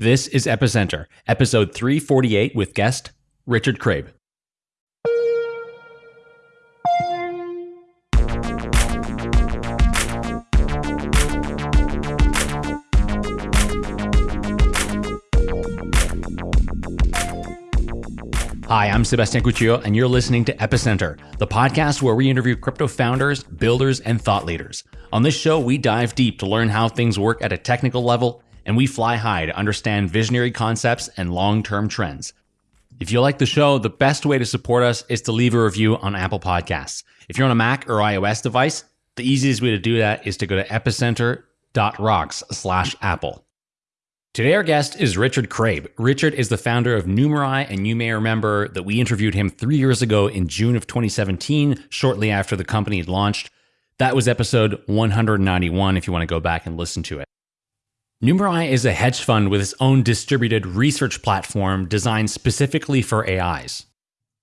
This is Epicenter, episode 348 with guest Richard Craib. Hi, I'm Sebastien Couture, and you're listening to Epicenter, the podcast where we interview crypto founders, builders, and thought leaders. On this show, we dive deep to learn how things work at a technical level and we fly high to understand visionary concepts and long term trends. If you like the show, the best way to support us is to leave a review on Apple Podcasts. If you're on a Mac or iOS device, the easiest way to do that is to go to epicenter.rocks slash Apple. Today, our guest is Richard Craib. Richard is the founder of Numerai, and you may remember that we interviewed him three years ago in June of 2017, shortly after the company had launched. That was episode 191, if you want to go back and listen to it. Numerai is a hedge fund with its own distributed research platform designed specifically for AIs.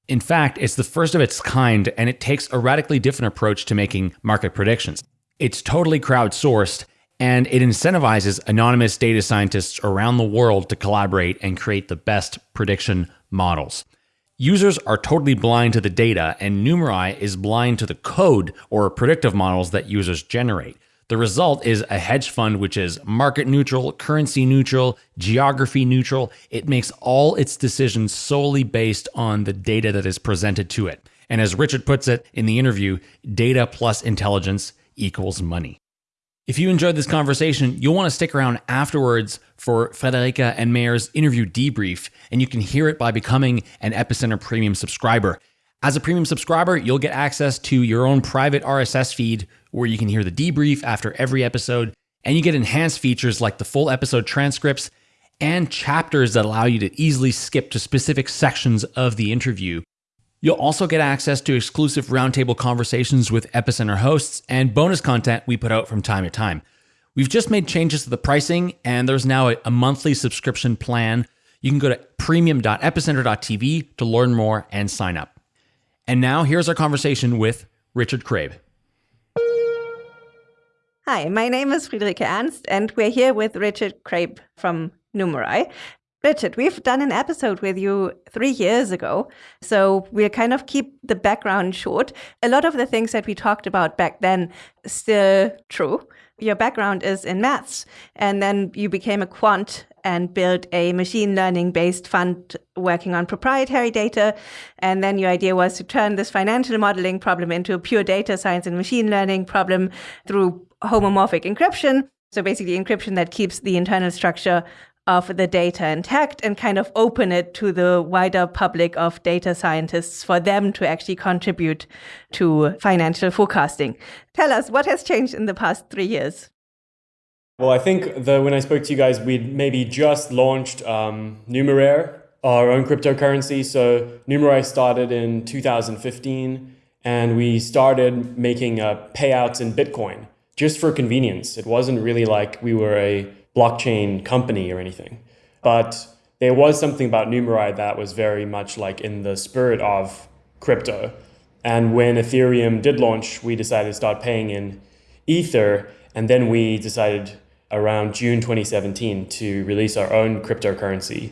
In fact, it's the first of its kind, and it takes a radically different approach to making market predictions. It's totally crowdsourced, and it incentivizes anonymous data scientists around the world to collaborate and create the best prediction models. Users are totally blind to the data, and Numerai is blind to the code or predictive models that users generate. The result is a hedge fund which is market neutral, currency neutral, geography neutral. It makes all its decisions solely based on the data that is presented to it. And as Richard puts it in the interview, data plus intelligence equals money. If you enjoyed this conversation, you'll want to stick around afterwards for Friederike and Meher's interview debrief, and you can hear it by becoming an Epicenter Premium subscriber. As a premium subscriber, you'll get access to your own private RSS feed where you can hear the debrief after every episode, and you get enhanced features like the full episode transcripts and chapters that allow you to easily skip to specific sections of the interview. You'll also get access to exclusive roundtable conversations with Epicenter hosts and bonus content we put out from time to time. We've just made changes to the pricing, and there's now a, monthly subscription plan. You can go to premium.epicenter.tv to learn more and sign up. And now here's our conversation with Richard Craib. Hi, my name is Friederike Ernst, and we're here with Richard Craib from Numerai. Richard, we've done an episode with you three years ago, so we'll kind of keep the background short. A lot of the things that we talked about back then still true. Your background is in maths, and then you became a quant and built a machine learning based fund working on proprietary data. And then your idea was to turn this financial modeling problem into a pure data science and machine learning problem through homomorphic encryption. So basically, encryption that keeps the internal structure of the data intact and kind of open it to the wider public of data scientists for them to actually contribute to financial forecasting. Tell us what has changed in the past three years. Well, I think the, when I spoke to you guys, we'd maybe just launched um, Numeraire, our own cryptocurrency. So Numerai started in 2015, and we started making uh, payouts in Bitcoin just for convenience. It wasn't really like we were a blockchain company or anything. But there was something about Numerai that was very much like in the spirit of crypto. And when Ethereum did launch, we decided to start paying in Ether. And then we decided around June 2017 to release our own cryptocurrency.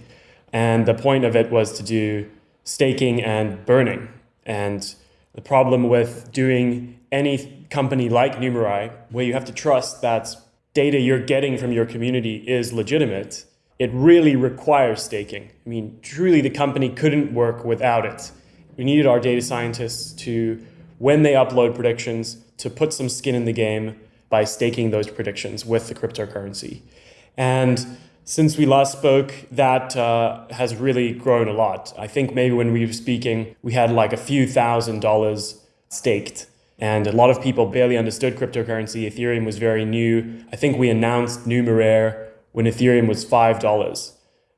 And the point of it was to do staking and burning. And the problem with doing any company like Numerai, where you have to trust that data you're getting from your community is legitimate, it really requires staking. I mean, truly the company couldn't work without it. We needed our data scientists to, when they upload predictions, to put some skin in the game by staking those predictions with the cryptocurrency. And since we last spoke, that uh, has really grown a lot. I think maybe when we were speaking, we had like a few thousand dollars staked and a lot of people barely understood cryptocurrency. Ethereum was very new. I think we announced Numeraire when Ethereum was $5.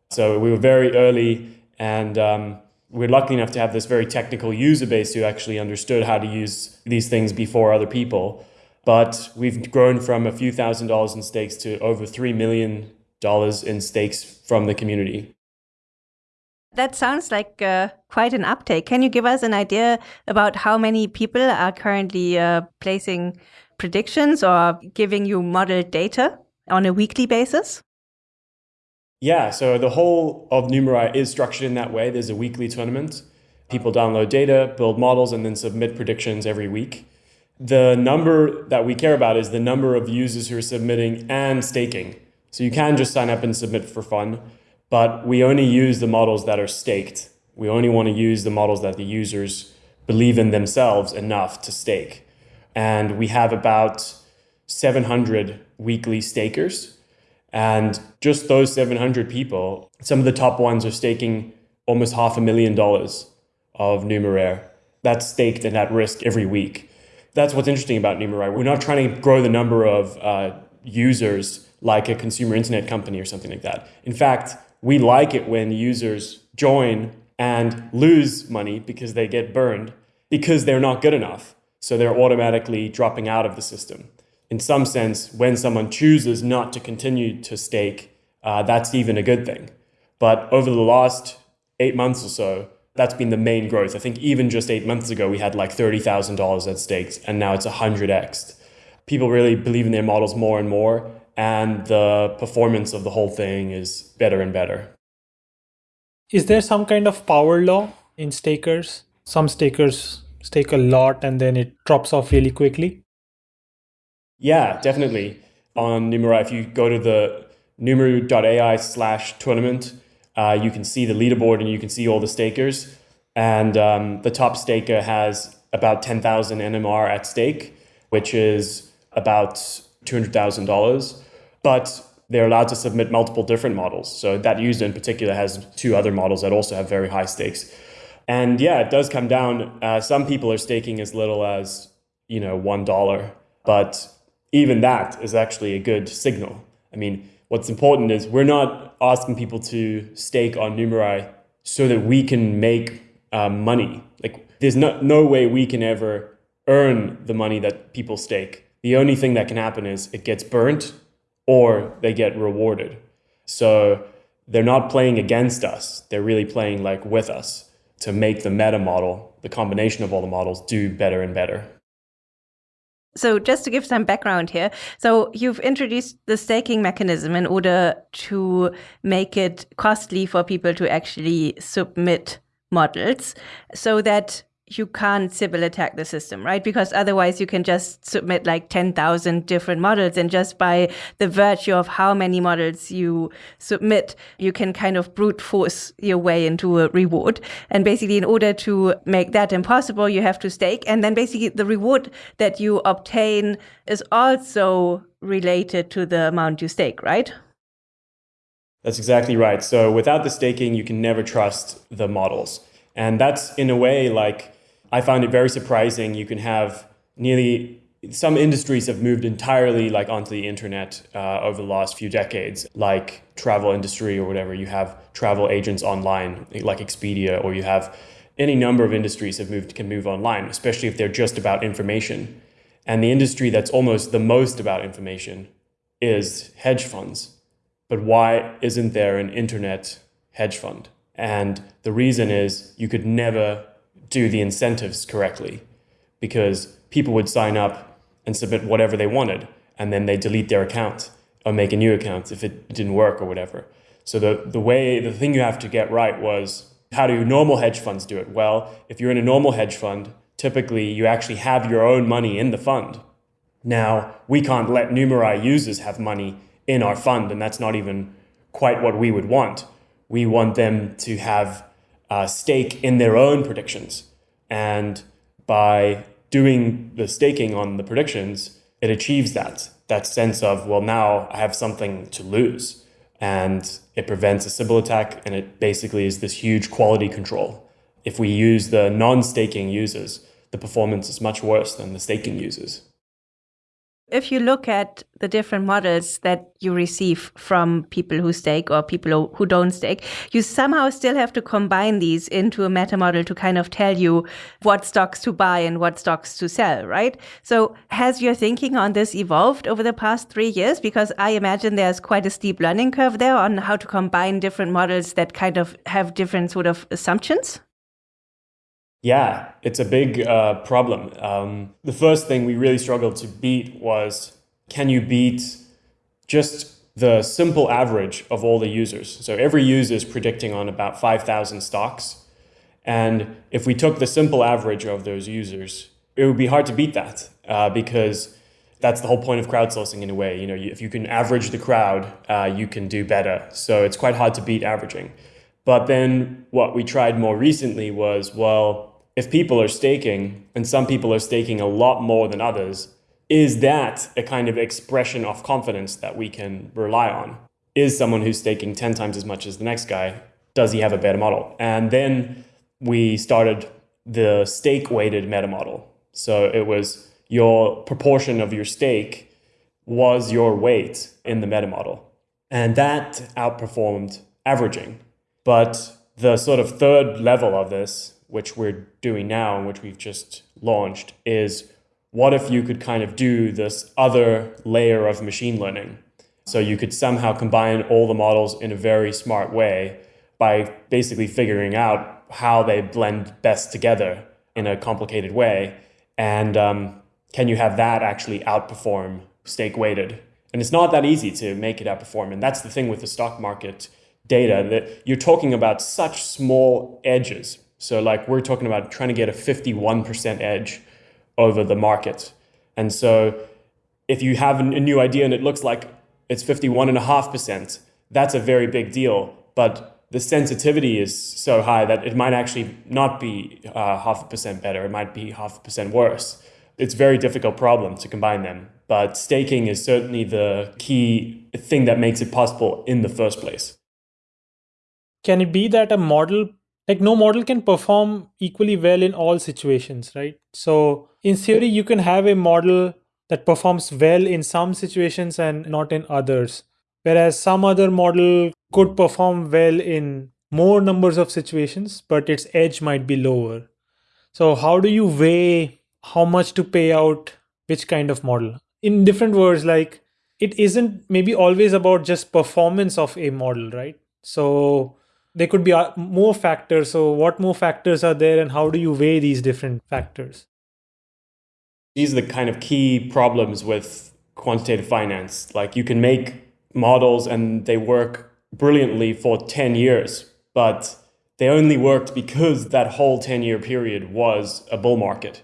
So we were very early and um, we're lucky enough to have this very technical user base who actually understood how to use these things before other people. But we've grown from a few thousand dollars in stakes to over $3 million in stakes from the community. That sounds like uh, quite an uptake. Can you give us an idea about how many people are currently uh, placing predictions or giving you model data on a weekly basis? Yeah, so the whole of Numerai is structured in that way. There's a weekly tournament. People download data, build models, and then submit predictions every week. The number that we care about is the number of users who are submitting and staking. So you can just sign up and submit for fun, but we only use the models that are staked. We only want to use the models that the users believe in themselves enough to stake. And we have about 700 weekly stakers. And just those 700 people, some of the top ones are staking almost half a million dollars of Numeraire. That's staked and at risk every week. That's what's interesting about Numeraire. We're not trying to grow the number of uh, users like a consumer internet company or something like that. In fact, we like it when users join and lose money because they get burned because they're not good enough. So they're automatically dropping out of the system. In some sense, when someone chooses not to continue to stake, uh, that's even a good thing. But over the last eight months or so, that's been the main growth. I think even just eight months ago, we had like $30,000 at stakes, and now it's 100x. People really believe in their models more and more, and the performance of the whole thing is better and better. Is there some kind of power law in stakers? Some stakers stake a lot and then it drops off really quickly? Yeah, definitely. On Numerai, if you go to the numer.ai slash tournament, uh, you can see the leaderboard and you can see all the stakers. And um, the top staker has about 10,000 NMR at stake, which is about $200,000. But they're allowed to submit multiple different models. So that user in particular has two other models that also have very high stakes. And yeah, it does come down. Uh, some people are staking as little as, you know, $1. But even that is actually a good signal. I mean, what's important is we're not asking people to stake on Numerai so that we can make uh, money. Like there's no, no way we can ever earn the money that people stake. The only thing that can happen is it gets burnt or they get rewarded. So they're not playing against us. They're really playing like with us to make the meta model, the combination of all the models do better and better. So just to give some background here, so you've introduced the staking mechanism in order to make it costly for people to actually submit models so that you can't Sybil attack the system, right? Because otherwise you can just submit like 10,000 different models and just by the virtue of how many models you submit, you can kind of brute force your way into a reward. And basically in order to make that impossible, you have to stake. And then basically the reward that you obtain is also related to the amount you stake, right? That's exactly right. So without the staking, you can never trust the models. And that's in a way like I found it very surprising. You can have nearly some industries have moved entirely like onto the internet uh, over the last few decades, like travel industry or whatever. You have travel agents online, like Expedia, or you have any number of industries have moved can move online, especially if they're just about information. And the industry that's almost the most about information is hedge funds. But why isn't there an internet hedge fund? And the reason is you could never do the incentives correctly because people would sign up and submit whatever they wanted and then they delete their account or make a new account if it didn't work or whatever. So the, the way, the thing you have to get right was how do normal hedge funds do it? Well, if you're in a normal hedge fund, typically you actually have your own money in the fund. Now, we can't let Numerai users have money in our fund, and that's not even quite what we would want. We want them to have uh, stake in their own predictions. And by doing the staking on the predictions, it achieves that, that sense of, well, now I have something to lose. And it prevents a Sybil attack, and it basically is this huge quality control. If we use the non-staking users, the performance is much worse than the staking users. If you look at the different models that you receive from people who stake or people who don't stake, you somehow still have to combine these into a meta model to kind of tell you what stocks to buy and what stocks to sell, right? So has your thinking on this evolved over the past three years? Because I imagine there's quite a steep learning curve there on how to combine different models that kind of have different sort of assumptions. Yeah, it's a big uh, problem. Um, the first thing we really struggled to beat was can you beat just the simple average of all the users. So every user is predicting on about 5,000 stocks. And if we took the simple average of those users, it would be hard to beat that uh, because that's the whole point of crowdsourcing in a way. You know, if you can average the crowd, uh, you can do better. So it's quite hard to beat averaging. But then what we tried more recently was, well, if people are staking and some people are staking a lot more than others, is that a kind of expression of confidence that we can rely on? Is someone who's staking 10 times as much as the next guy, does he have a better model? And then we started the stake weighted meta model. So it was your proportion of your stake was your weight in the meta model. And that outperformed averaging. But the sort of third level of this, which we're doing now and which we've just launched, is what if you could kind of do this other layer of machine learning? So you could somehow combine all the models in a very smart way by basically figuring out how they blend best together in a complicated way. And um, can you have that actually outperform stake weighted? And it's not that easy to make it outperform. And that's the thing with the stock market data that you're talking about such small edges. So like we're talking about trying to get a 51% edge over the market. And so if you have a new idea and it looks like it's 51.5%, that's a very big deal. But the sensitivity is so high that it might actually not be uh, half a percent better. It might be half a percent worse. It's a very difficult problem to combine them. But staking is certainly the key thing that makes it possible in the first place. Can it be that a model like no model can perform equally well in all situations right? So in theory you can have a model that performs well in some situations and not in others. Whereas some other model could perform well in more numbers of situations but its edge might be lower. So how do you weigh how much to pay out which kind of model? In different words like it isn't maybe always about just performance of a model right? So there could be uh, more factors. So, what more factors are there, and how do you weigh these different factors? These are the kind of key problems with quantitative finance. Like, you can make models and they work brilliantly for 10 years, but they only worked because that whole 10 year period was a bull market.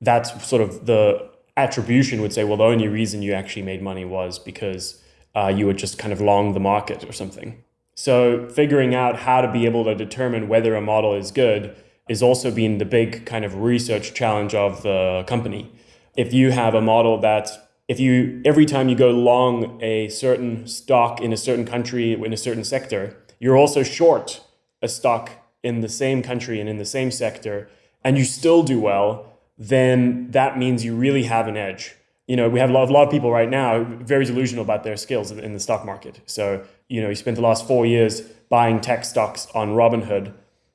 That's sort of the attribution would say, well, the only reason you actually made money was because uh, you were just kind of long the market or something. So figuring out how to be able to determine whether a model is good is also been the big kind of research challenge of the company. If you have a model that if you every time you go long a certain stock in a certain country in a certain sector, you're also short a stock in the same country and in the same sector and you still do well, then that means you really have an edge you know, we have a lot, a lot of people right now very delusional about their skills in the stock market. So, you know, you spent the last four years buying tech stocks on Robinhood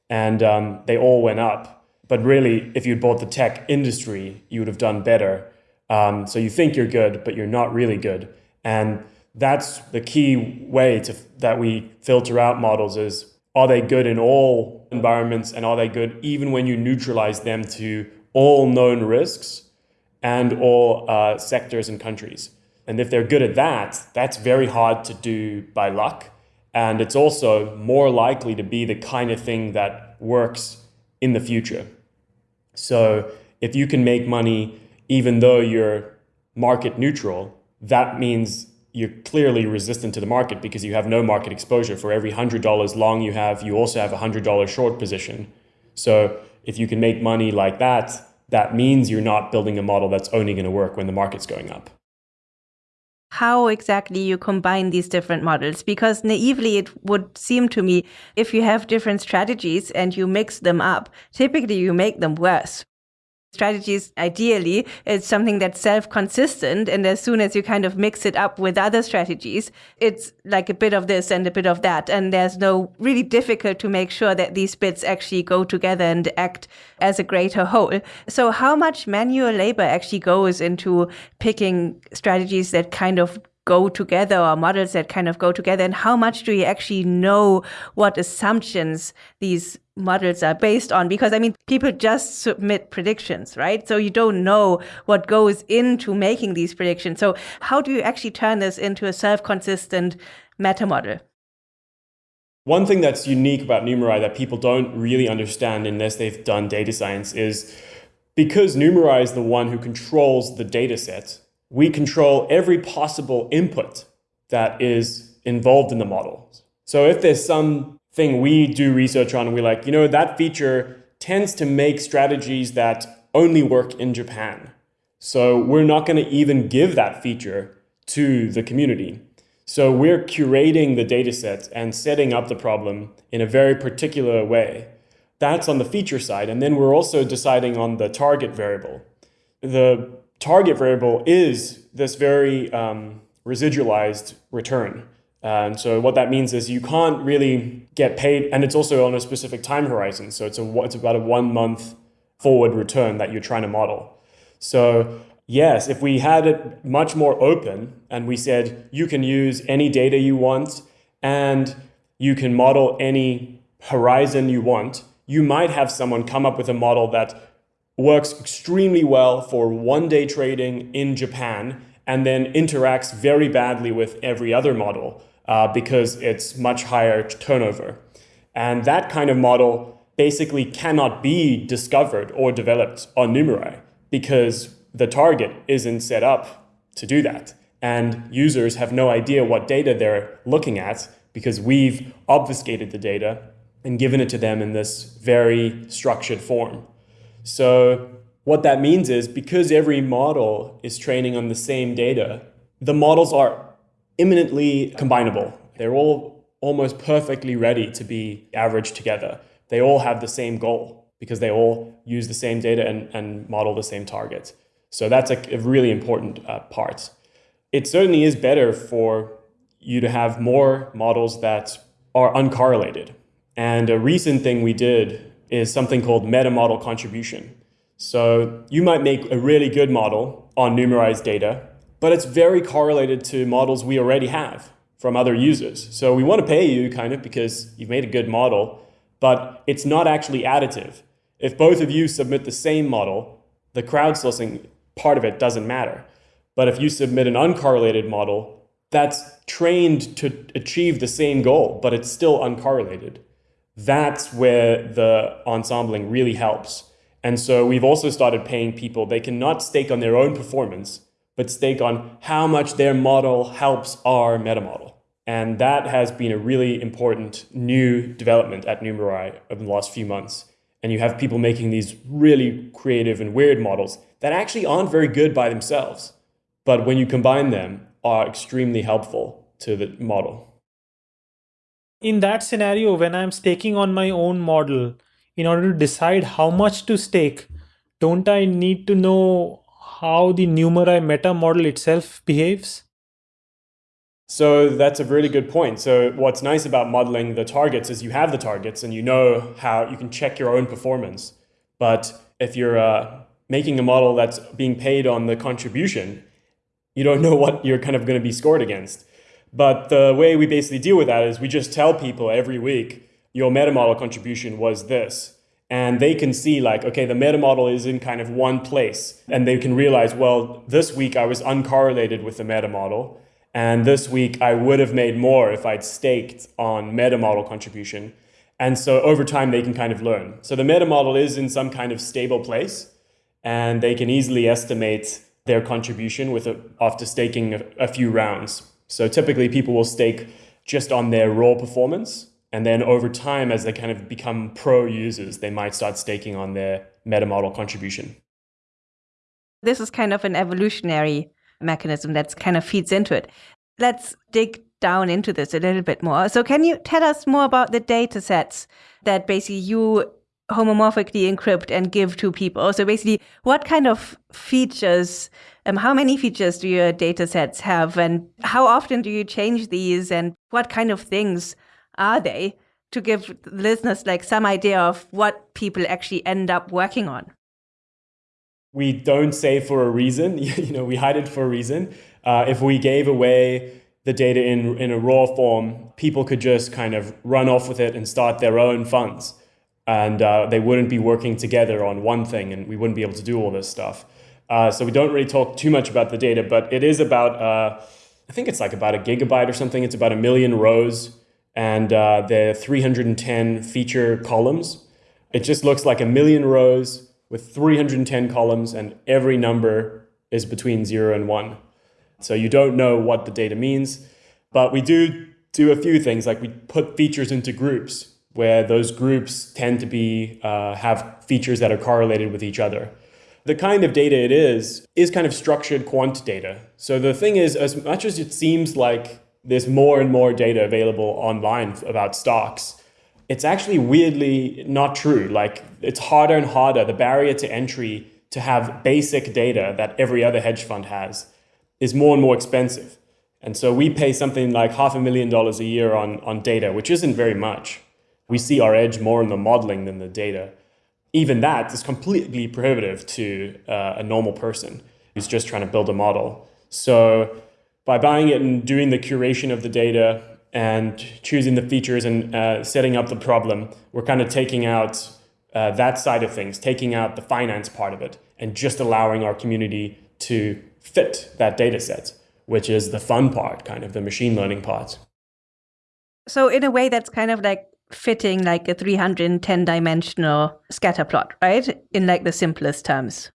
and um, they all went up. But really, if you'd bought the tech industry, you would have done better. Um, so you think you're good, but you're not really good. And that's the key way to that we filter out models is are they good in all environments and are they good even when you neutralize them to all known risks and all uh, sectors and countries. And if they're good at that, that's very hard to do by luck. And it's also more likely to be the kind of thing that works in the future. So if you can make money even though you're market neutral, that means you're clearly resistant to the market because you have no market exposure. For every $100 long you have, you also have a $100 short position. So if you can make money like that, that means you're not building a model that's only going to work when the market's going up. How exactly you combine these different models? Because naively, it would seem to me if you have different strategies and you mix them up, typically you make them worse strategies ideally is something that's self-consistent and as soon as you kind of mix it up with other strategies it's like a bit of this and a bit of that and there's no really difficult to make sure that these bits actually go together and act as a greater whole. So how much manual labor actually goes into picking strategies that kind of go together or models that kind of go together and how much do you actually know what assumptions these models are based on? Because i mean people just submit predictions right? So you don't know what goes into making these predictions. So how do you actually turn this into a self-consistent meta model? One thing that's unique about numerai that people don't really understand unless they've done data science is because numerai is the one who controls the data set we control every possible input that is involved in the model. So if there's something we do research on, we're like, you know, that feature tends to make strategies that only work in Japan. So we're not going to even give that feature to the community. So we're curating the data dataset and setting up the problem in a very particular way. That's on the feature side. And then we're also deciding on the target variable. The target variable is this very um, residualized return. And so what that means is you can't really get paid, and it's also on a specific time horizon. So it's a it's about a one month forward return that you're trying to model. So yes, if we had it much more open and we said you can use any data you want and you can model any horizon you want, you might have someone come up with a model that works extremely well for one day trading in Japan and then interacts very badly with every other model uh, because it's much higher turnover. And that kind of model basically cannot be discovered or developed on Numerai because the target isn't set up to do that. And users have no idea what data they're looking at because we've obfuscated the data and given it to them in this very structured form. So what that means is because every model is training on the same data, the models are imminently combinable. They're all almost perfectly ready to be averaged together. They all have the same goal because they all use the same data and, and model the same targets. So that's a, a really important uh, part. It certainly is better for you to have more models that are uncorrelated. And a recent thing we did is something called meta model contribution. So you might make a really good model on numerized data, but it's very correlated to models we already have from other users. So we want to pay you kind of because you've made a good model, but it's not actually additive. If both of you submit the same model, the crowdsourcing part of it doesn't matter. But if you submit an uncorrelated model, that's trained to achieve the same goal, but it's still uncorrelated that's where the ensembling really helps. And so we've also started paying people, they cannot stake on their own performance, but stake on how much their model helps our meta model. And that has been a really important new development at Numerai over the last few months. And you have people making these really creative and weird models that actually aren't very good by themselves. But when you combine them, are extremely helpful to the model in that scenario when i'm staking on my own model in order to decide how much to stake don't i need to know how the numerai meta model itself behaves? So that's a really good point. So what's nice about modeling the targets is you have the targets and you know how you can check your own performance. But if you're uh, making a model that's being paid on the contribution you don't know what you're kind of going to be scored against but the way we basically deal with that is we just tell people every week, your meta model contribution was this. And they can see like, okay, the meta model is in kind of one place. And they can realize, well, this week I was uncorrelated with the meta model. And this week I would have made more if I'd staked on meta model contribution. And so over time they can kind of learn. So the meta model is in some kind of stable place and they can easily estimate their contribution with a, after staking a, a few rounds. So typically people will stake just on their raw performance. And then over time, as they kind of become pro users, they might start staking on their meta model contribution. This is kind of an evolutionary mechanism that kind of feeds into it. Let's dig down into this a little bit more. So, can you tell us more about the data sets that basically you homomorphically encrypt and give to people? So, basically, what kind of features um, how many features do your data sets have and how often do you change these and what kind of things are they to give listeners like some idea of what people actually end up working on? We don't say for a reason, you know, we hide it for a reason. Uh, if we gave away the data in, in a raw form, people could just kind of run off with it and start their own funds. And uh, they wouldn't be working together on one thing, and we wouldn't be able to do all this stuff. Uh, so we don't really talk too much about the data, but it is about, uh, I think it's like about a gigabyte or something. It's about a million rows, and uh, there are 310 feature columns. It just looks like a million rows with 310 columns, and every number is between zero and one. So you don't know what the data means, but we do do a few things like we put features into groups where those groups tend to be uh, have features that are correlated with each other. The kind of data it is is kind of structured quant data. So the thing is, as much as it seems like there's more and more data available online about stocks, it's actually weirdly not true. Like it's harder and harder. The barrier to entry to have basic data that every other hedge fund has is more and more expensive. And so we pay something like half a million dollars a year on, on data, which isn't very much. We see our edge more in the modeling than the data. Even that is completely prohibitive to uh, a normal person who's just trying to build a model. So by buying it and doing the curation of the data and choosing the features and uh, setting up the problem, we're kind of taking out uh, that side of things, taking out the finance part of it, and just allowing our community to fit that data set, which is the fun part, kind of the machine learning part. So in a way, that's kind of like fitting like a 310 dimensional scatter plot, right? In like the simplest terms.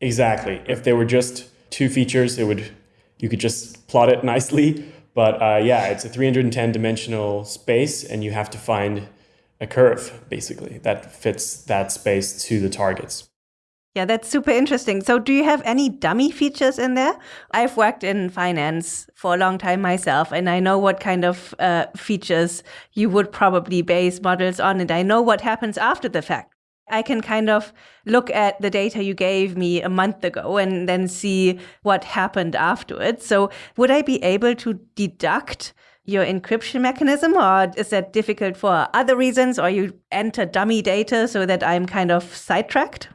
Exactly. If there were just two features, it would you could just plot it nicely. But uh, yeah, it's a 310 dimensional space, and you have to find a curve basically that fits that space to the targets. Yeah, that's super interesting. So, do you have any dummy features in there? I've worked in finance for a long time myself, and I know what kind of uh, features you would probably base models on, and I know what happens after the fact. I can kind of look at the data you gave me a month ago and then see what happened afterwards. So, would I be able to deduct your encryption mechanism, or is that difficult for other reasons, or you enter dummy data so that I'm kind of sidetracked?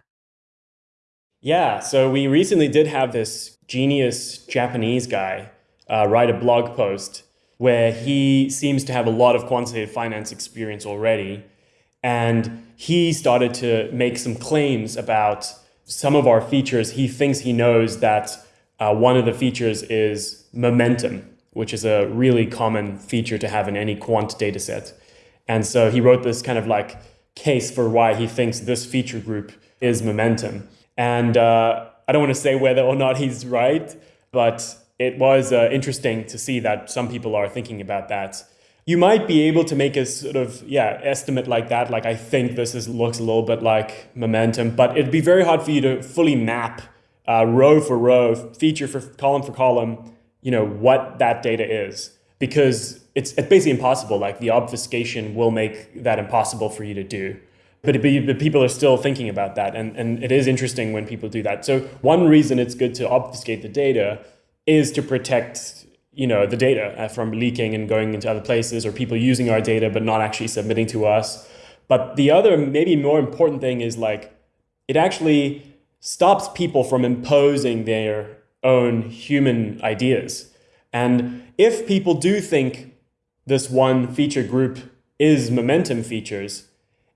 Yeah, so we recently did have this genius Japanese guy uh, write a blog post where he seems to have a lot of quantitative finance experience already. And he started to make some claims about some of our features. He thinks he knows that uh, one of the features is momentum, which is a really common feature to have in any quant data set. And so he wrote this kind of like case for why he thinks this feature group is momentum. And uh, I don't want to say whether or not he's right, but it was uh, interesting to see that some people are thinking about that. You might be able to make a sort of yeah estimate like that. Like I think this is, looks a little bit like momentum, but it'd be very hard for you to fully map uh, row for row, feature for column for column, you know what that data is because it's, it's basically impossible. Like the obfuscation will make that impossible for you to do but, but people are still thinking about that. And, and it is interesting when people do that. So one reason it's good to obfuscate the data is to protect you know the data uh, from leaking and going into other places or people using our data but not actually submitting to us. But the other maybe more important thing is like it actually stops people from imposing their own human ideas. And if people do think this one feature group is momentum features,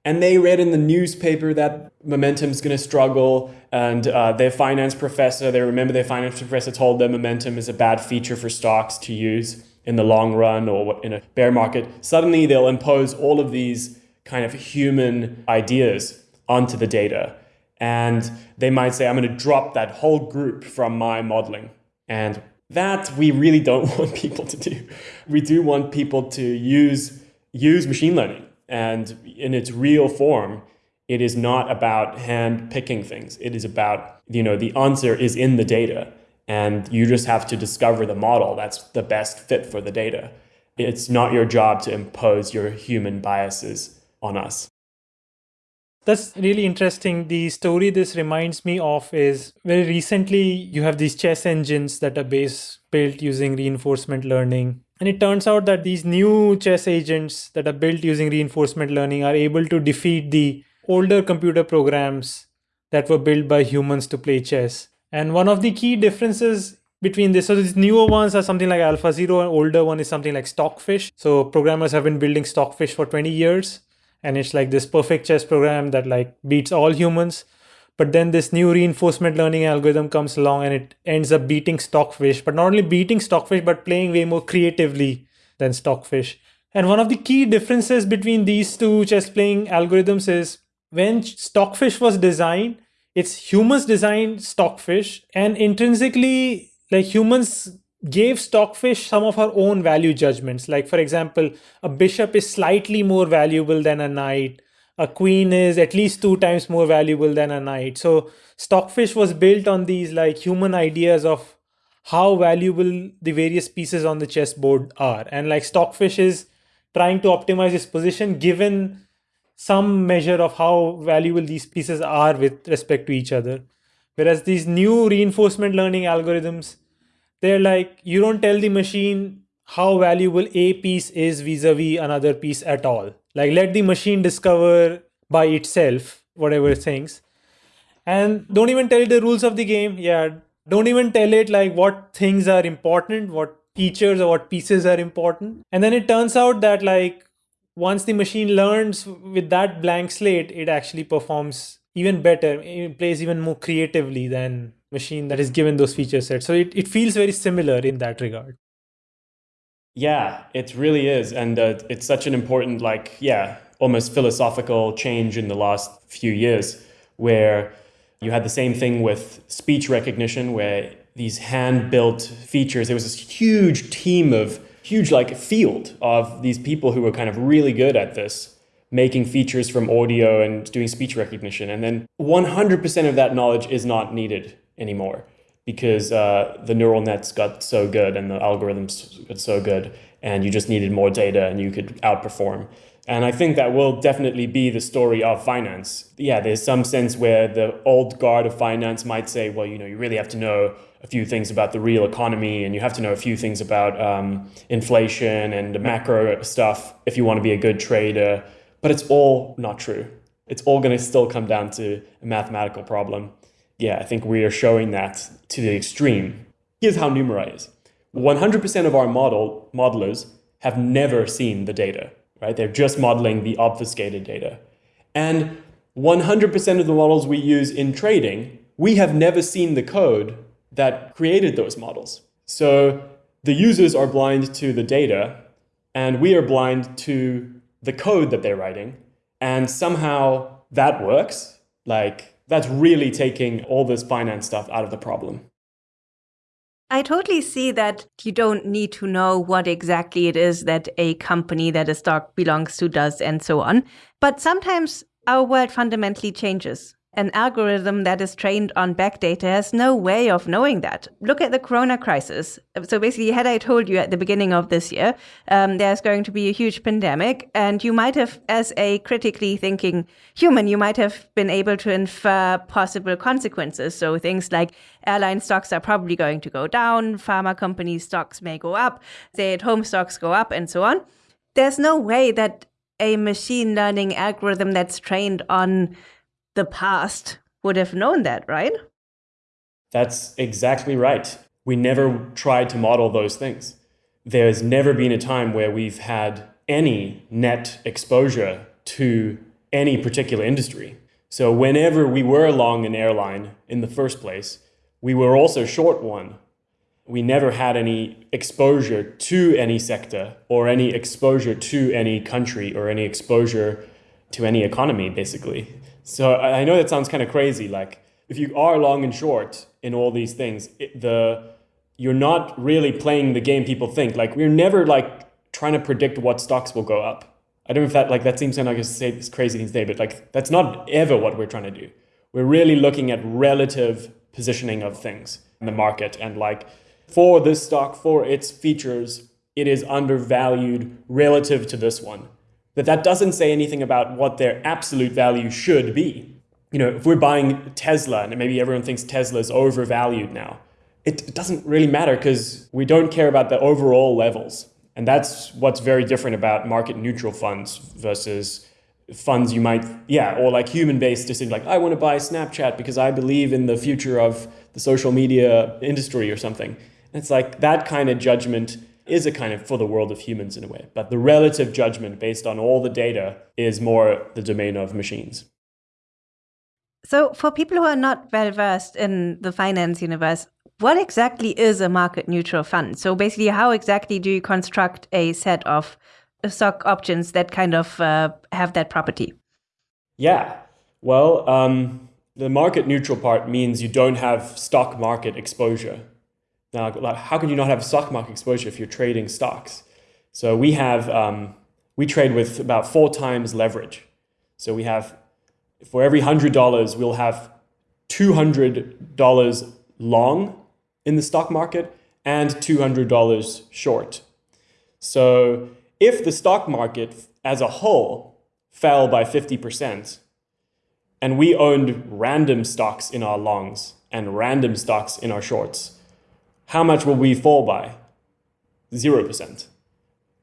and they read in the newspaper that momentum's going to struggle and uh, their finance professor they remember their finance professor told them momentum is a bad feature for stocks to use in the long run or in a bear market. Suddenly they'll impose all of these kind of human ideas onto the data. And they might say i'm going to drop that whole group from my modeling. And that we really don't want people to do. We do want people to use use machine learning and in its real form, it is not about hand picking things. It is about, you know, the answer is in the data. And you just have to discover the model that's the best fit for the data. It's not your job to impose your human biases on us. That's really interesting. The story this reminds me of is very recently you have these chess engines that are based built using reinforcement learning and it turns out that these new chess agents that are built using reinforcement learning are able to defeat the older computer programs that were built by humans to play chess. And one of the key differences between this. So these newer ones are something like Alpha Zero, and older one is something like Stockfish. So programmers have been building Stockfish for 20 years, and it's like this perfect chess program that like beats all humans. But then this new reinforcement learning algorithm comes along and it ends up beating Stockfish, but not only beating Stockfish, but playing way more creatively than Stockfish. And one of the key differences between these two chess playing algorithms is when Stockfish was designed, it's humans designed Stockfish, and intrinsically, like humans gave Stockfish some of our own value judgments. Like, for example, a bishop is slightly more valuable than a knight, a queen is at least two times more valuable than a knight. So, Stockfish was built on these like human ideas of how valuable the various pieces on the chessboard are. And like Stockfish is trying to optimize its position given some measure of how valuable these pieces are with respect to each other. Whereas these new reinforcement learning algorithms, they're like, you don't tell the machine how valuable a piece is vis-a-vis another piece at all. Like let the machine discover by itself whatever things. And don't even tell it the rules of the game. Yeah. Don't even tell it like what things are important, what features or what pieces are important. And then it turns out that like once the machine learns with that blank slate, it actually performs even better. It plays even more creatively than machine that is given those feature sets. So it, it feels very similar in that regard. Yeah, it really is. And uh, it's such an important, like, yeah, almost philosophical change in the last few years where you had the same thing with speech recognition, where these hand built features, there was this huge team of huge like field of these people who were kind of really good at this making features from audio and doing speech recognition and then 100% of that knowledge is not needed anymore because uh, the neural nets got so good and the algorithms got so good and you just needed more data and you could outperform and I think that will definitely be the story of finance. Yeah, there's some sense where the old guard of finance might say, well, you know, you really have to know a few things about the real economy and you have to know a few things about um, inflation and the macro stuff if you want to be a good trader. But it's all not true. It's all going to still come down to a mathematical problem. Yeah, I think we are showing that to the extreme. Here's how Numerai is 100% of our model modelers have never seen the data, right? They're just modeling the obfuscated data. And 100% of the models we use in trading, we have never seen the code that created those models. So the users are blind to the data, and we are blind to the code that they're writing. And somehow that works. Like, that's really taking all this finance stuff out of the problem. I totally see that you don't need to know what exactly it is that a company that a stock belongs to does and so on. But sometimes our world fundamentally changes. An algorithm that is trained on backdata has no way of knowing that. Look at the corona crisis. So basically, had I told you at the beginning of this year um, there's going to be a huge pandemic, and you might have, as a critically thinking human, you might have been able to infer possible consequences. So things like airline stocks are probably going to go down, pharma company stocks may go up, stay at home stocks go up, and so on. There's no way that a machine learning algorithm that's trained on the past would have known that, right? That's exactly right. We never tried to model those things. There's never been a time where we've had any net exposure to any particular industry. So, whenever we were long an airline in the first place, we were also short one. We never had any exposure to any sector or any exposure to any country or any exposure to any economy, basically. So I know that sounds kind of crazy. Like if you are long and short in all these things, it, the you're not really playing the game people think. Like we're never like trying to predict what stocks will go up. I don't know if that like that seems kind of like say this crazy thing today, but like that's not ever what we're trying to do. We're really looking at relative positioning of things in the market and like for this stock, for its features, it is undervalued relative to this one. But that doesn't say anything about what their absolute value should be. You know, if we're buying Tesla and maybe everyone thinks Tesla is overvalued now, it doesn't really matter because we don't care about the overall levels. And that's what's very different about market neutral funds versus funds you might, yeah, or like human based decisions like, I want to buy Snapchat because I believe in the future of the social media industry or something. It's like that kind of judgment is a kind of for the world of humans in a way. But the relative judgment based on all the data is more the domain of machines. So, for people who are not well versed in the finance universe, what exactly is a market neutral fund? So, basically, how exactly do you construct a set of stock options that kind of uh, have that property? Yeah. Well, um, the market neutral part means you don't have stock market exposure. Now, how can you not have stock market exposure if you're trading stocks? So we have, um, we trade with about four times leverage. So we have, for every $100, we'll have $200 long in the stock market and $200 short. So if the stock market as a whole fell by 50%, and we owned random stocks in our longs and random stocks in our shorts, how much will we fall by? 0%,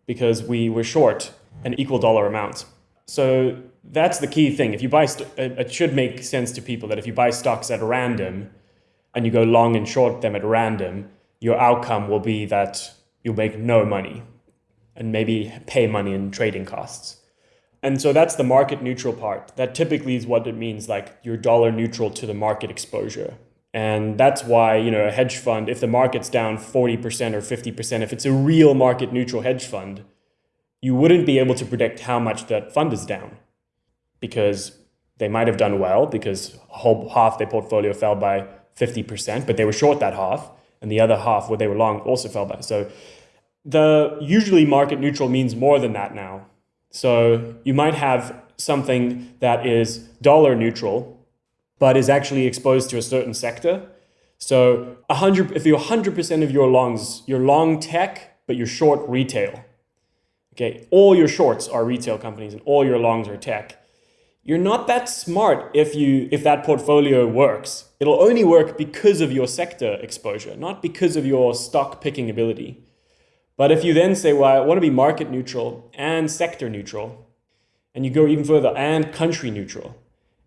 because we were short an equal dollar amount. So that's the key thing. If you buy, uh, it should make sense to people that if you buy stocks at random and you go long and short them at random, your outcome will be that you'll make no money and maybe pay money in trading costs. And so that's the market neutral part. That typically is what it means like you're dollar neutral to the market exposure. And that's why, you know, a hedge fund, if the market's down 40% or 50%, if it's a real market neutral hedge fund, you wouldn't be able to predict how much that fund is down because they might have done well because whole half their portfolio fell by 50%, but they were short that half, and the other half where they were long also fell by. So the usually market neutral means more than that now. So you might have something that is dollar neutral, but is actually exposed to a certain sector. So 100, if you're 100% of your longs, you're long tech, but you're short retail. Okay, all your shorts are retail companies and all your longs are tech. You're not that smart if you if that portfolio works. It'll only work because of your sector exposure, not because of your stock picking ability. But if you then say, well, I want to be market neutral and sector neutral, and you go even further, and country neutral,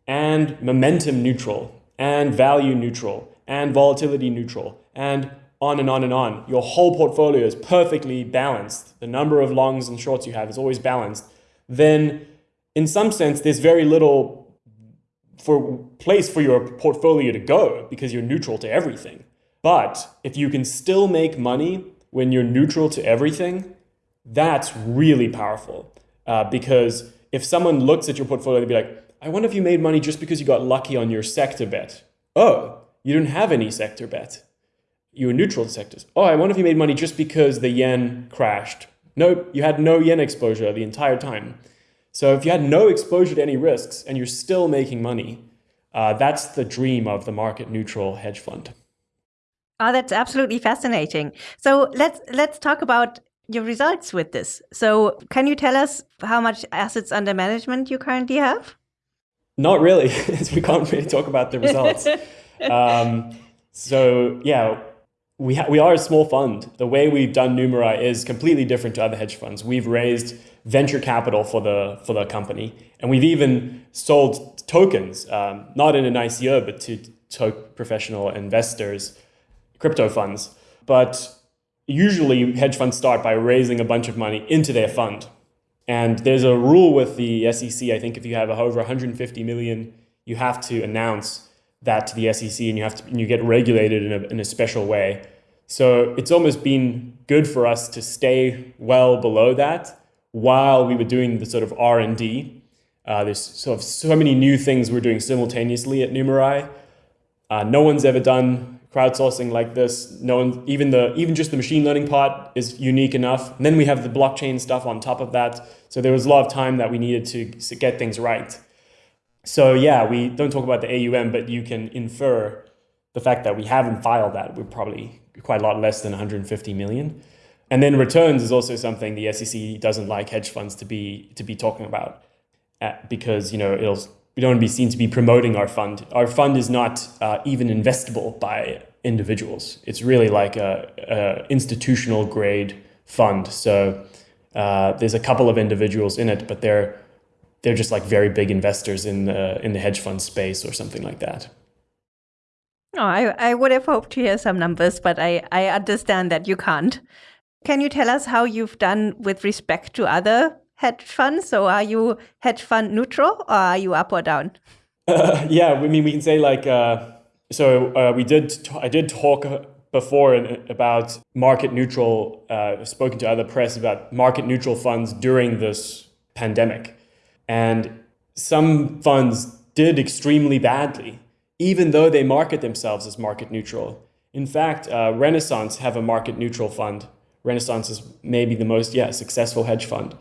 and momentum neutral and value neutral and volatility neutral and on and on and on. Your whole portfolio is perfectly balanced. The number of longs and shorts you have is always balanced. Then in some sense, there's very little for place for your portfolio to go because you're neutral to everything. But if you can still make money when you're neutral to everything, that's really powerful. Uh, because if someone looks at your portfolio, they'd be like, I wonder if you made money just because you got lucky on your sector bet. Oh, you didn't have any sector bet. You were neutral to sectors. Oh, I wonder if you made money just because the yen crashed. Nope, you had no yen exposure the entire time. So if you had no exposure to any risks and you're still making money, uh, that's the dream of the market neutral hedge fund. Oh, that's absolutely fascinating. So let's let's talk about your results with this. So can you tell us how much assets under management you currently have? Not really, we can't really talk about the results. um, so yeah, we we are a small fund. The way we've done Numerai is completely different to other hedge funds. We've raised venture capital for the for the company, and we've even sold tokens, um, not in an ICO, but to, to professional investors, crypto funds. But usually, hedge funds start by raising a bunch of money into their fund and there's a rule with the SEC. I think if you have over 150 million, you have to announce that to the SEC, and you have to and you get regulated in a, in a special way. So it's almost been good for us to stay well below that while we were doing the sort of R and D. Uh, there's sort of so many new things we're doing simultaneously at Numerai. Uh, no one's ever done crowdsourcing like this. No one, even the even just the machine learning part is unique enough. And then we have the blockchain stuff on top of that. So there was a lot of time that we needed to, get things right. So yeah, we don't talk about the AUM, but you can infer the fact that we haven't filed that. We're probably quite a lot less than 150 million. And then returns is also something the SEC doesn't like hedge funds to be to be talking about, uh, because you know it'll we don't want to be seen to be promoting our fund. Our fund is not uh, even investable by individuals. It's really like a, a institutional grade fund. So uh, there's a couple of individuals in it, but they're they're just like very big investors in the in the hedge fund space or something like that. Oh, I, I would have hoped to hear some numbers, but I, I understand that you can't. Can you tell us how you've done with respect to other hedge funds? So are you hedge fund neutral or are you up or down? Uh, yeah, I mean, we can say like, uh, so uh, we did, I did talk before about market neutral, uh, spoken to other press about market neutral funds during this pandemic. And some funds did extremely badly, even though they market themselves as market neutral. In fact, uh, Renaissance have a market neutral fund. Renaissance is maybe the most, yeah, successful hedge fund.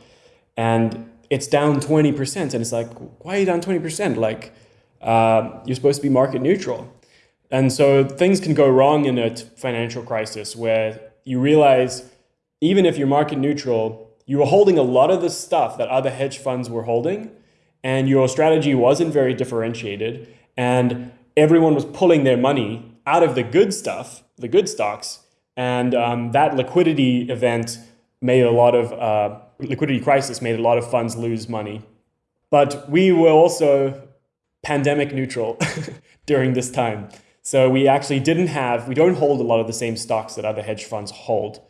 And it's down 20%. And it's like, why are you down 20%? Like, uh, you're supposed to be market neutral. And so things can go wrong in a financial crisis where you realize even if you're market neutral, you were holding a lot of the stuff that other hedge funds were holding, and your strategy wasn't very differentiated, and everyone was pulling their money out of the good stuff, the good stocks, and um, that liquidity event made a lot of uh, liquidity crisis made a lot of funds lose money. But we were also pandemic neutral during this time. So we actually didn't have, we don't hold a lot of the same stocks that other hedge funds hold.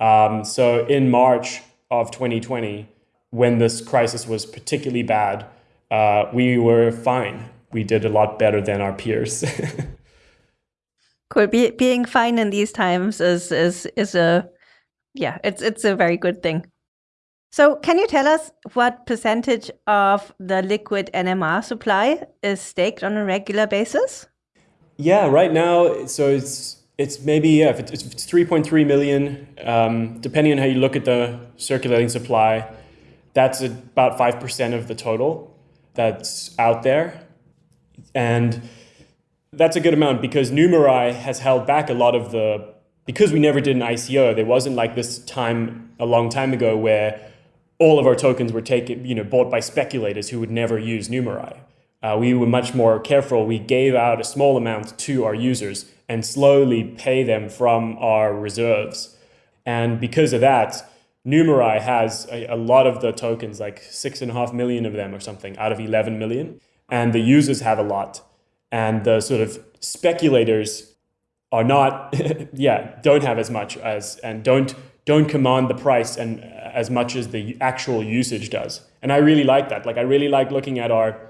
Um, so in March of 2020, when this crisis was particularly bad, uh, we were fine. We did a lot better than our peers. cool. Be, being fine in these times is is is a yeah, it's it's a very good thing. So, can you tell us what percentage of the liquid NMR supply is staked on a regular basis? Yeah, right now, so it's it's maybe yeah, if it's, it's 3.3 million, um, depending on how you look at the circulating supply, that's about five percent of the total that's out there, and that's a good amount because Numerai has held back a lot of the because we never did an ICO. There wasn't like this time a long time ago where all of our tokens were taken, you know, bought by speculators who would never use Numerai uh, we were much more careful. We gave out a small amount to our users and slowly pay them from our reserves. And because of that, Numerai has a, a, lot of the tokens, like six and a half million of them or something out of 11 million. And the users have a lot. And the sort of speculators are not, yeah, don't have as much as, and don't, don't command the price and uh, as much as the actual usage does. And I really like that. Like, I really like looking at our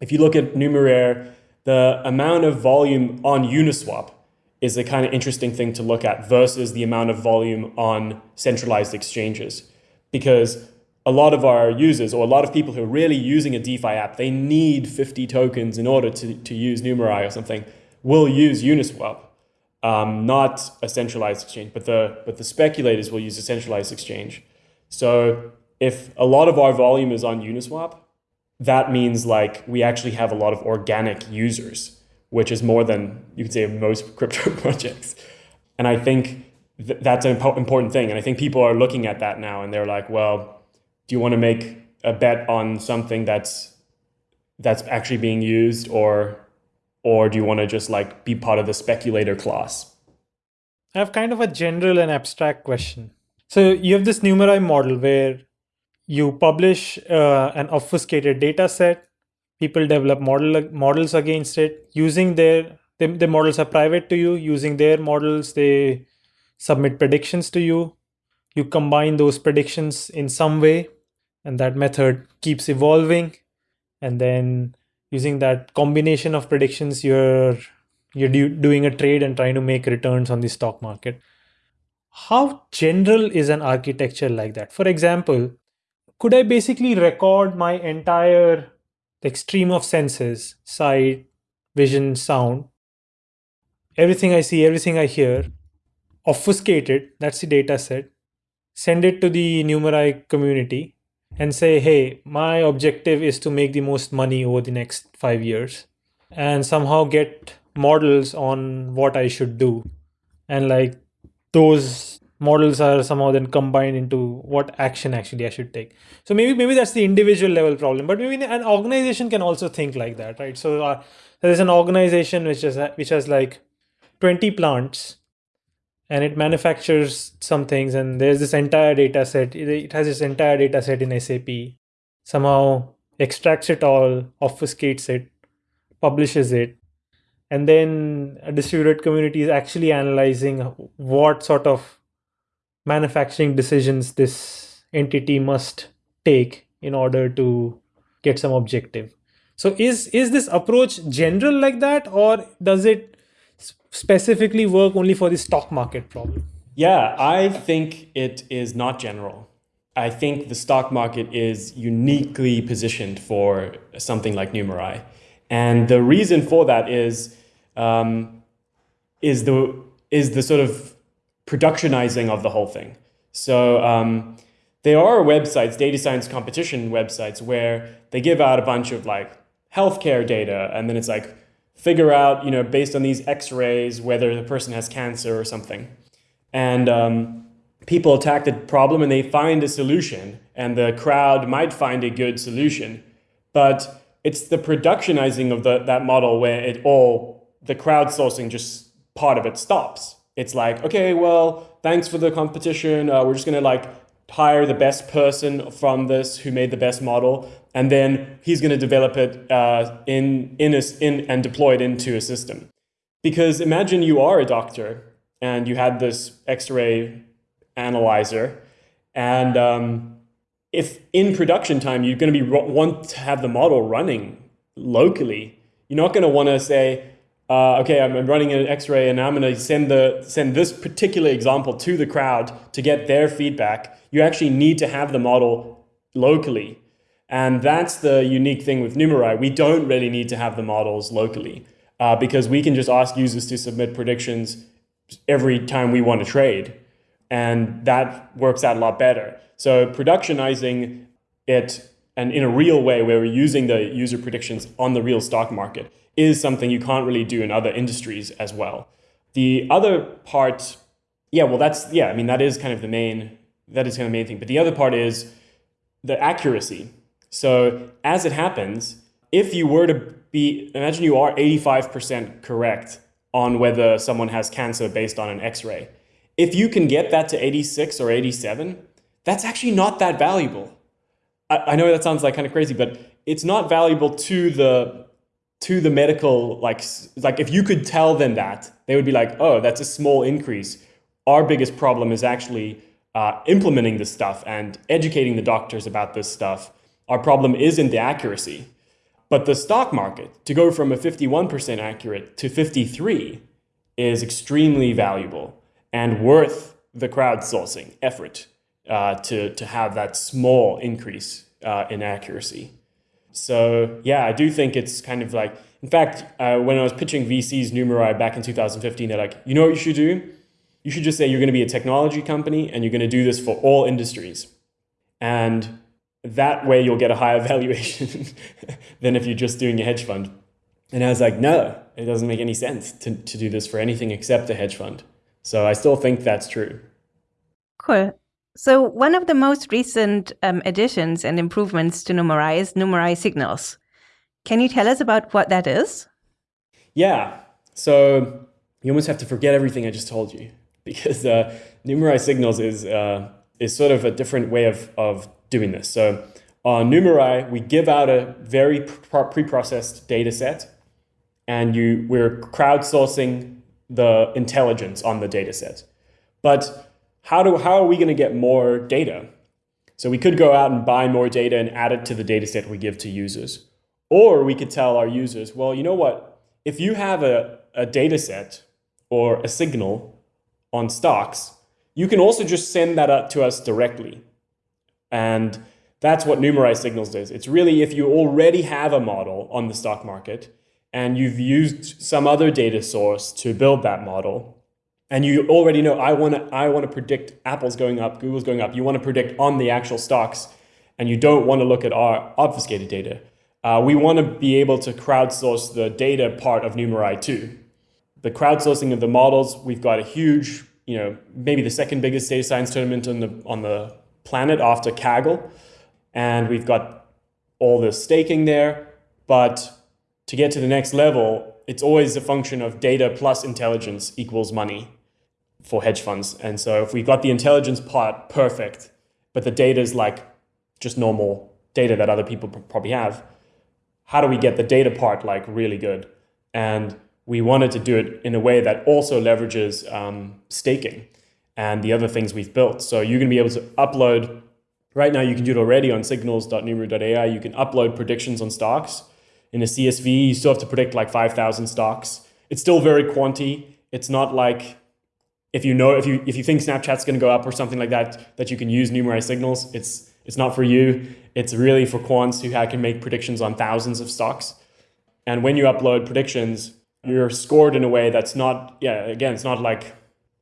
if you look at Numeraire, the amount of volume on Uniswap is a kind of interesting thing to look at versus the amount of volume on centralized exchanges. Because a lot of our users or a lot of people who are really using a DeFi app, they need 50 tokens in order to, to use Numerai or something, will use Uniswap, um, not a centralized exchange, but the, but the speculators will use a centralized exchange. So if a lot of our volume is on Uniswap, that means like we actually have a lot of organic users, which is more than you could say most crypto projects. And I think th- that's an impo- important thing. And I think people are looking at that now and they're like, well, do you want to make a bet on something that's that's actually being used or or do you want to just like be part of the speculator class? I have kind of a general and abstract question. So you have this Numerai model where you publish uh, an obfuscated data set people develop model models against it using their the, the models are private to you using their models they submit predictions to you you combine those predictions in some way and that method keeps evolving and then using that combination of predictions you're you're do, doing a trade and trying to make returns on the stock market. How general is an architecture like that? For example could I basically record my entire like stream of senses, sight, vision, sound, everything I see, everything I hear, obfuscate it, that's the data set, send it to the Numerai community and say, hey, my objective is to make the most money over the next five years and somehow get models on what I should do. And like those models are somehow then combined into what action actually I should take. So maybe maybe that's the individual level problem, but maybe an organization can also think like that, right? So uh, there's an organization which has which has like 20 plants and it manufactures some things and there's this entire data set. It has this entire data set in SAP somehow extracts it all obfuscates it publishes it and then a distributed community is actually analyzing what sort of manufacturing decisions this entity must take in order to get some objective. So is is this approach general like that or does it specifically work only for the stock market problem. Yeah i think it is not general. I think the stock market is uniquely positioned for something like numerai. And the reason for that is um, is the is the sort of productionizing of the whole thing. So um, there are websites, data science competition websites, where they give out a bunch of like healthcare data, and then it's like figure out, you know, based on these X-rays whether the person has cancer or something, and um, people attack the problem and they find a solution, and the crowd might find a good solution, but it's the productionizing of the, that model where it all, the crowdsourcing just part of it stops. It's like, okay, well, thanks for the competition. Uh, we're just going to like hire the best person from this who made the best model. And then he's going to develop it uh, in, in, a, in, and deploy it into a system. Because imagine you are a doctor and you had this X-ray analyzer and um, if in production time you're going to be want to have the model running locally, you're not going to want to say, uh, okay, I'm running an X-ray and I'm going to send the send this particular example to the crowd to get their feedback. You actually need to have the model locally. And that's the unique thing with Numerai. We don't really need to have the models locally uh, because we can just ask users to submit predictions every time we want to trade. And that works out a lot better. So productionizing it and in a real way where we're using the user predictions on the real stock market is something you can't really do in other industries as well. The other part, yeah, well, that's, yeah, I mean, that is kind of the main, that is kind of the main thing. But the other part is the accuracy. So as it happens, if you were to be, imagine you are 85% correct on whether someone has cancer based on an x-ray. If you can get that to 86 or 87, that's actually not that valuable. I, I know that sounds like kind of crazy, but it's not valuable to the to the medical like like if you could tell them that they would be like oh that's a small increase. Our biggest problem is actually uh, implementing this stuff and educating the doctors about this stuff. Our problem isn't the accuracy. But the stock market to go from a 51% accurate to 53 is extremely valuable and worth the crowdsourcing effort uh, to, to have that small increase uh, in accuracy. So yeah, I do think it's kind of like, in fact, uh, when I was pitching VCs Numerai back in 2015, they're like, you know what you should do? You should just say you're going to be a technology company and you're going to do this for all industries. And that way you'll get a higher valuation than if you're just doing a hedge fund. And I was like, no, it doesn't make any sense to, to do this for anything except a hedge fund. So I still think that's true. Cool. So one of the most recent um, additions and improvements to Numerai is Numerai Signals. Can you tell us about what that is? Yeah. So you almost have to forget everything I just told you because uh, Numerai Signals is, uh, is sort of a different way of, of doing this. So on Numerai, we give out a very pre-processed data set and you, we're crowdsourcing the intelligence on the data set. But how, do, how are we going to get more data? So we could go out and buy more data and add it to the data set we give to users. Or we could tell our users, well, you know what? If you have a, a data set or a signal on stocks, you can also just send that up to us directly. And that's what Numerai Signals does. It's really if you already have a model on the stock market and you've used some other data source to build that model, and you already know I want to I want to predict Apple's going up, Google's going up. You want to predict on the actual stocks, and you don't want to look at our obfuscated data. Uh, we want to be able to crowdsource the data part of Numerai too. The crowdsourcing of the models, we've got a huge, you know, maybe the second biggest data science tournament on the on the planet after Kaggle, and we've got all the staking there. But to get to the next level, it's always a function of data plus intelligence equals money for hedge funds. And so if we got the intelligence part perfect, but the data is like just normal data that other people probably have, how do we get the data part like really good? And we wanted to do it in a way that also leverages um, staking and the other things we've built. So you're going to be able to upload, right now you can do it already on signals.numer.ai. You can upload predictions on stocks. In a CSV, you still have to predict like 5,000 stocks. It's still very quanty. It's not like if you know if you if you think Snapchat's going to go up or something like that, that you can use Numerai signals. It's it's not for you. It's really for quants who can make predictions on thousands of stocks. And when you upload predictions, you're scored in a way that's not yeah again it's not like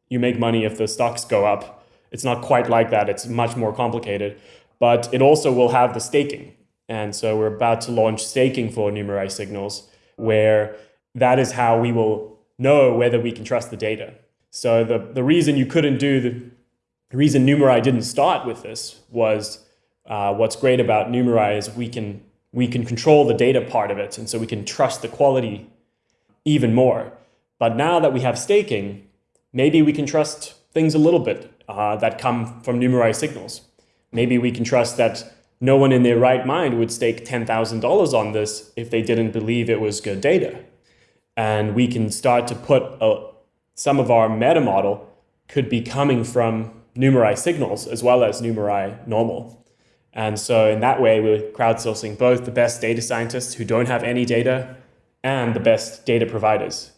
you make money if the stocks go up. It's not quite like that. It's much more complicated. But it also will have the staking. And so we're about to launch staking for Numerai signals, where that is how we will know whether we can trust the data. So the, the reason you couldn't do the, the reason Numerai didn't start with this was uh, what's great about Numerai is we can we can control the data part of it, and so we can trust the quality even more. But now that we have staking, maybe we can trust things a little bit uh, that come from Numerai signals. Maybe we can trust that no one in their right mind would stake $10,000 on this if they didn't believe it was good data. And we can start to put a, some of our meta model could be coming from Numerai signals as well as Numerai normal. And so in that way, we're crowdsourcing both the best data scientists who don't have any data and the best data providers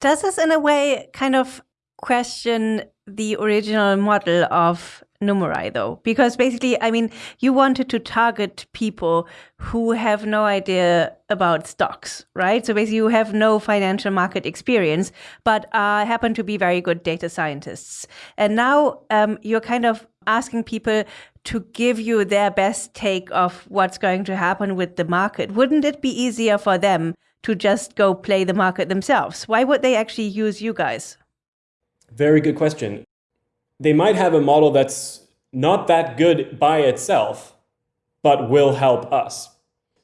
does this, in a way, kind of question the original model of Numerai, though? Because basically, I mean, you wanted to target people who have no idea about stocks, right? So basically, you have no financial market experience, but uh, happen to be very good data scientists. And now um, you're kind of asking people to give you their best take of what's going to happen with the market. Wouldn't it be easier for them to just go play the market themselves? Why would they actually use you guys? Very good question. They might have a model that's not that good by itself, but will help us.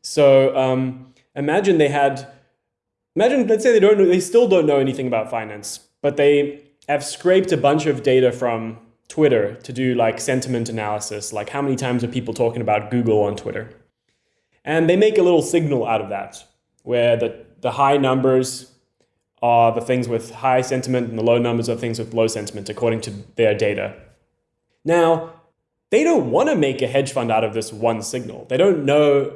So um, imagine they had, imagine, let's say they don't, they still don't know anything about finance, but they have scraped a bunch of data from Twitter to do like sentiment analysis, like how many times are people talking about Google on Twitter? And they make a little signal out of that where the, the high numbers are the things with high sentiment and the low numbers are things with low sentiment according to their data. Now, they don't want to make a hedge fund out of this one signal. They don't know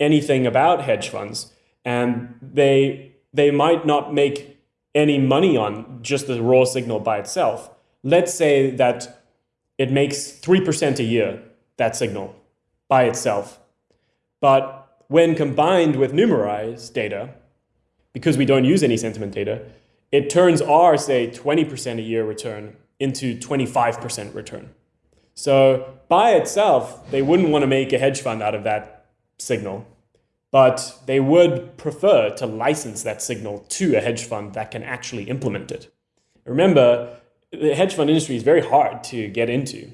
anything about hedge funds and they they might not make any money on just the raw signal by itself. Let's say that it makes 3% a year, that signal, by itself. But when combined with Numerai's data, because we don't use any sentiment data, it turns our, say, 20% a year return into 25% return. So by itself, they wouldn't want to make a hedge fund out of that signal, but they would prefer to license that signal to a hedge fund that can actually implement it. Remember, the hedge fund industry is very hard to get into.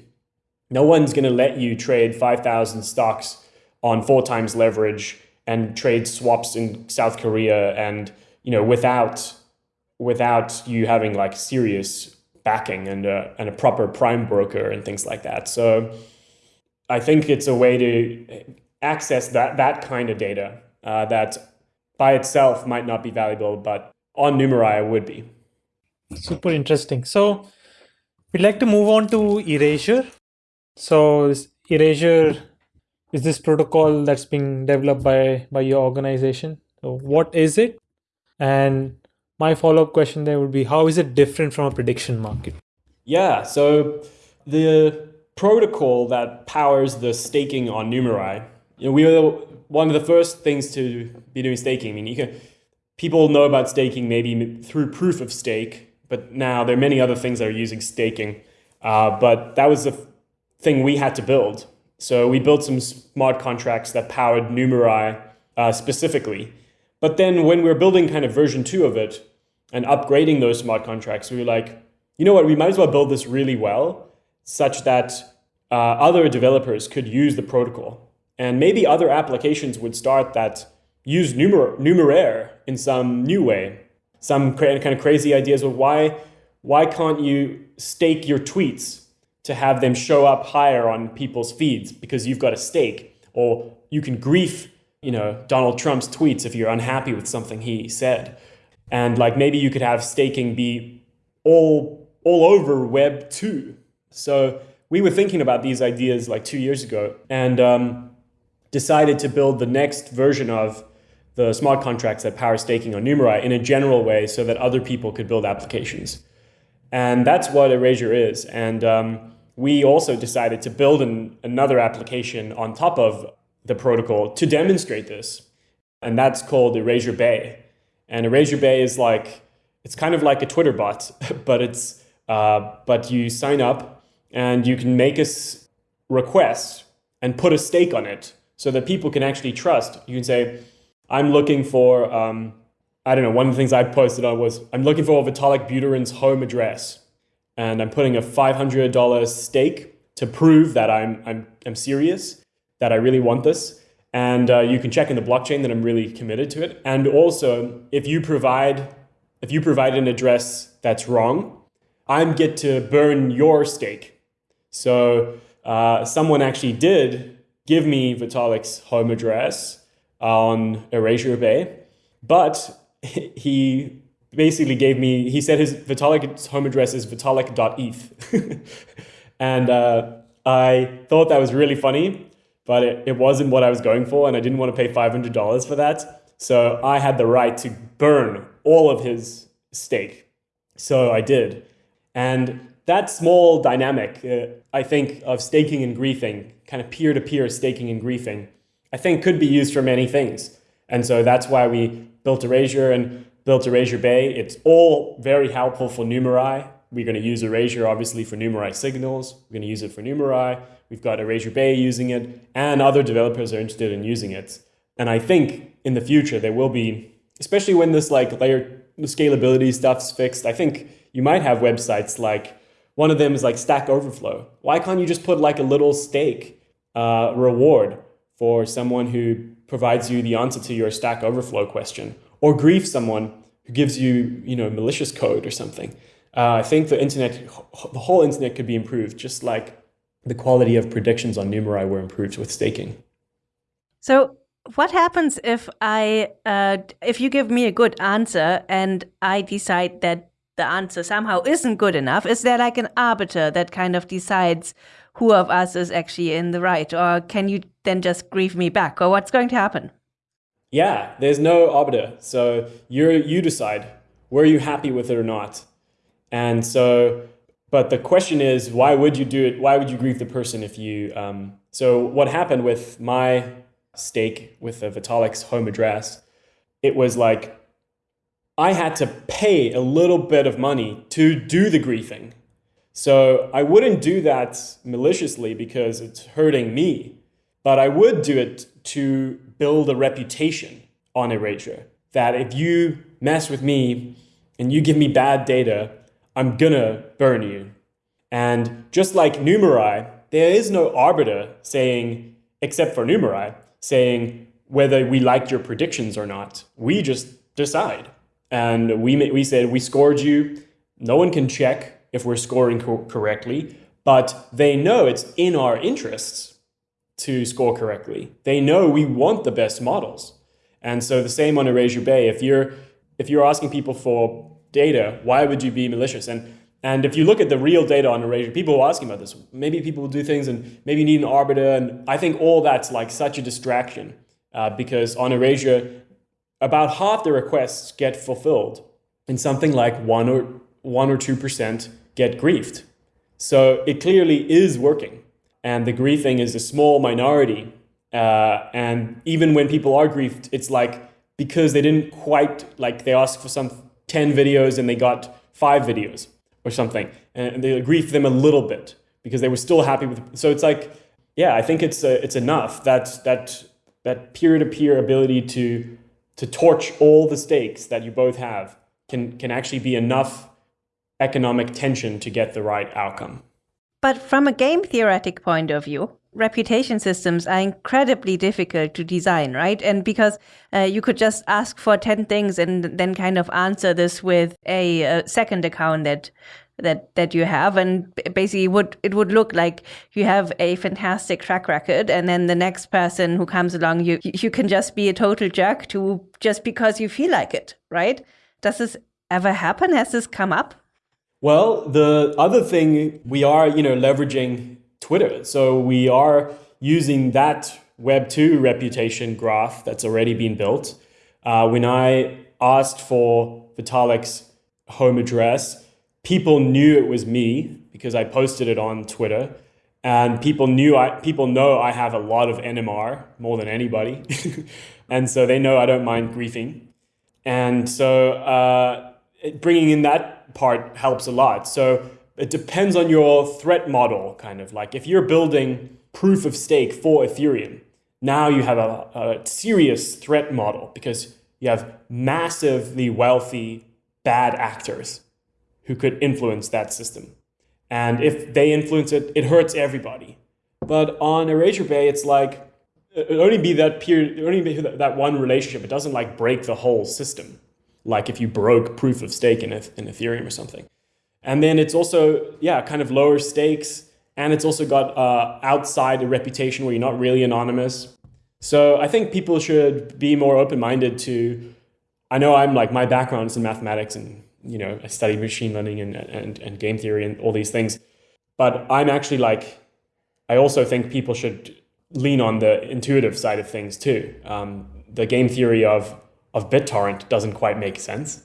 No one's going to let you trade 5,000 stocks on four times leverage and trade swaps in South Korea and you know without without you having like serious backing and a, and a proper prime broker and things like that. So I think it's a way to access that that kind of data uh, that by itself might not be valuable, but on Numerai would be. Super interesting. So we'd like to move on to erasure. So erasure is this protocol that's being developed by by your organization? So what is it? And my follow-up question there would be how is it different from a prediction market? Yeah so the protocol that powers the staking on numerai you know we were one of the first things to be doing staking. I mean you can people know about staking maybe through proof of stake but now there are many other things that are using staking. Uh, but that was the thing we had to build so we built some smart contracts that powered Numerai uh, specifically. But then when we were building kind of version two of it and upgrading those smart contracts, we were like, you know what, we might as well build this really well such that uh, other developers could use the protocol. And maybe other applications would start that use Numer Numeraire in some new way. Some kind of crazy ideas of why, why can't you stake your tweets to have them show up higher on people's feeds because you've got a stake or you can grief you know Donald Trump's tweets if you're unhappy with something he said And like maybe you could have staking be all all over Web two. So we were thinking about these ideas like two years ago and um, decided to build the next version of the smart contracts that power staking on Numerai in a general way so that other people could build applications. And that's what Erasure is. And um, we also decided to build an, another application on top of the protocol to demonstrate this. And that's called Erasure Bay. And Erasure Bay is like, it's kind of like a Twitter bot, but it's, uh, but you sign up and you can make a request and put a stake on it so that people can actually trust. You can say, I'm looking for, um, I don't know, one of the things I posted on was, I'm looking for Vitalik Buterin's home address. And I'm putting a $500 stake to prove that I'm, I'm, I'm serious, that I really want this. And uh, you can check in the blockchain that I'm really committed to it. And also, if you provide, if you provide an address that's wrong, I get to burn your stake. So uh, someone actually did give me Vitalik's home address on Erasure Bay, but he basically gave me, he said his Vitalik's home address is vitalik.eth. and uh, I thought that was really funny, but it, it wasn't what I was going for, and I didn't want to pay $500 for that. So I had the right to burn all of his stake. So I did. And that small dynamic, uh, I think, of staking and griefing, kind of peer to peer staking and griefing, I think could be used for many things. And so that's why we built Erasure and built Erasure Bay. It's all very helpful for Numerai. We're going to use Erasure, obviously, for Numerai signals. We're going to use it for Numerai. We've got Erasure Bay using it, and other developers are interested in using it. And I think in the future, there will be, especially when this like layer scalability stuff's fixed, I think you might have websites like one of them is like Stack Overflow. Why can't you just put like a little stake uh, reward for someone who provides you the answer to your Stack Overflow question, or grief someone who gives you, you know, malicious code or something? Uh, I think the internet, the whole internet could be improved, just like the quality of predictions on Numerai were improved with staking. So what happens if I, uh, if you give me a good answer and I decide that the answer somehow isn't good enough? Is there like an arbiter that kind of decides who of us is actually in the right? Or can you then just grief me back? Or what's going to happen? Yeah, there's no arbiter. So you you decide. Were you happy with it or not? And so, but the question is, why would you do it? Why would you grieve the person if you? Um, so what happened with my stake with the Vitalik's home address? It was like I had to pay a little bit of money to do the griefing. So I wouldn't do that maliciously because it's hurting me, but I would do it to build a reputation on Erasure. That if you mess with me and you give me bad data, I'm gonna burn you. And just like Numerai, there is no arbiter saying, except for Numerai, saying whether we liked your predictions or not. We just decide. And we, we said, we scored you. No one can check if we're scoring co correctly, but they know it's in our interests to score correctly. They know we want the best models. And so the same on Erasure Bay. If you're, if you're asking people for data, why would you be malicious? And, and if you look at the real data on Erasure, people are asking about this. Maybe people will do things and maybe you need an arbiter. And I think all that's like such a distraction uh, because on Erasure, about half the requests get fulfilled and something like one or one or two percent get griefed. So it clearly is working. And the griefing is a small minority. Uh, and even when people are griefed, it's like because they didn't quite like they asked for some 10 videos and they got five videos or something. And they grief them a little bit because they were still happy with so it's like yeah, I think it's uh, it's enough that that that peer-to-peer -peer ability to to torch all the stakes that you both have can, can actually be enough economic tension to get the right outcome. But from a game theoretic point of view, reputation systems are incredibly difficult to design, right? And because uh, you could just ask for 10 things and then kind of answer this with a, a second account that that that you have and basically would it would look like you have a fantastic track record and then the next person who comes along you you can just be a total jerk to just because you feel like it right Does this ever happen? Has this come up? Well, the other thing we are, you know, leveraging Twitter. So we are using that Web2 reputation graph that's already been built. Uh, when I asked for Vitalik's home address, people knew it was me because I posted it on Twitter. And people knew I, people know I have a lot of NMR more than anybody. and so they know I don't mind griefing. And so uh, bringing in that part helps a lot. So it depends on your threat model, kind of like if you're building proof of stake for Ethereum, now you have a, a serious threat model because you have massively wealthy bad actors who could influence that system. And if they influence it, it hurts everybody. But on Erasure Bay, it's like it only be that period, only be that one relationship. It doesn't like break the whole system like if you broke proof of stake in, in Ethereum or something. And then it's also, yeah, kind of lower stakes. And it's also got uh, outside a reputation where you're not really anonymous. So I think people should be more open-minded to, I know I'm like, my background is in mathematics and, you know, I study machine learning and, and, and game theory and all these things. But I'm actually like, I also think people should lean on the intuitive side of things too. Um, the game theory of of BitTorrent doesn't quite make sense.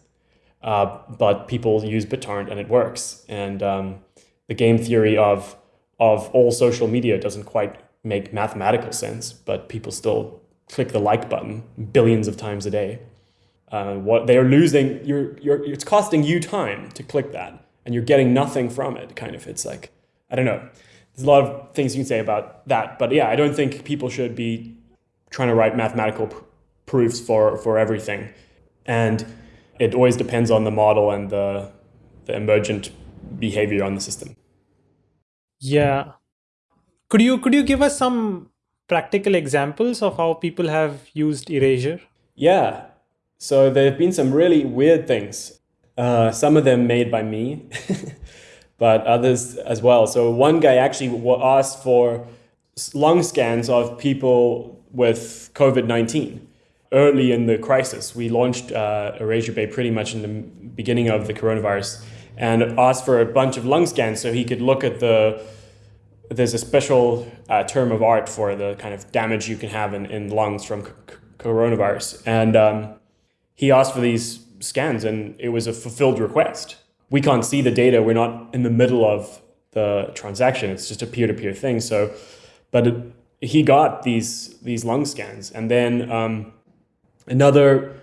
Uh, but people use BitTorrent and it works. And um, the game theory of of all social media doesn't quite make mathematical sense, but people still click the like button billions of times a day. Uh, what they are losing, you're, you're, it's costing you time to click that, and you're getting nothing from it. Kind of, it's like I don't know. There's a lot of things you can say about that, but yeah, I don't think people should be trying to write mathematical proofs for, for everything. And it always depends on the model and the, the emergent behavior on the system. Yeah. Could you could you give us some practical examples of how people have used Erasure? Yeah. So there have been some really weird things. Uh, some of them made by me, but others as well. So one guy actually asked for lung scans of people with COVID 19 early in the crisis. We launched uh, Erasure Bay pretty much in the beginning of the coronavirus and asked for a bunch of lung scans so he could look at the there's a special uh, term of art for the kind of damage you can have in, in lungs from coronavirus. And um, he asked for these scans, and it was a fulfilled request. We can't see the data. We're not in the middle of the transaction. It's just a peer-to-peer thing. So, but it, he got these these lung scans, and then um, Another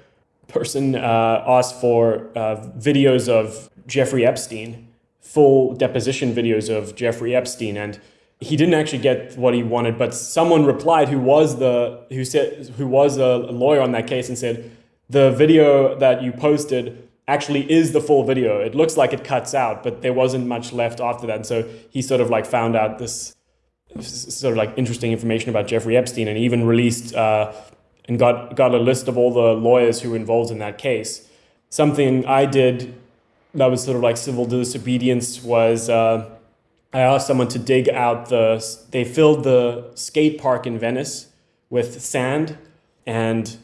person uh, asked for uh, videos of Jeffrey Epstein, full deposition videos of Jeffrey Epstein, and he didn't actually get what he wanted. But someone replied who was the who said who was a lawyer on that case and said the video that you posted actually is the full video. It looks like it cuts out, but there wasn't much left after that. And so he sort of like found out this sort of like interesting information about Jeffrey Epstein and even released uh, and got, got a list of all the lawyers who were involved in that case. Something I did that was sort of like civil disobedience was uh, I asked someone to dig out the, they filled the skate park in Venice with sand and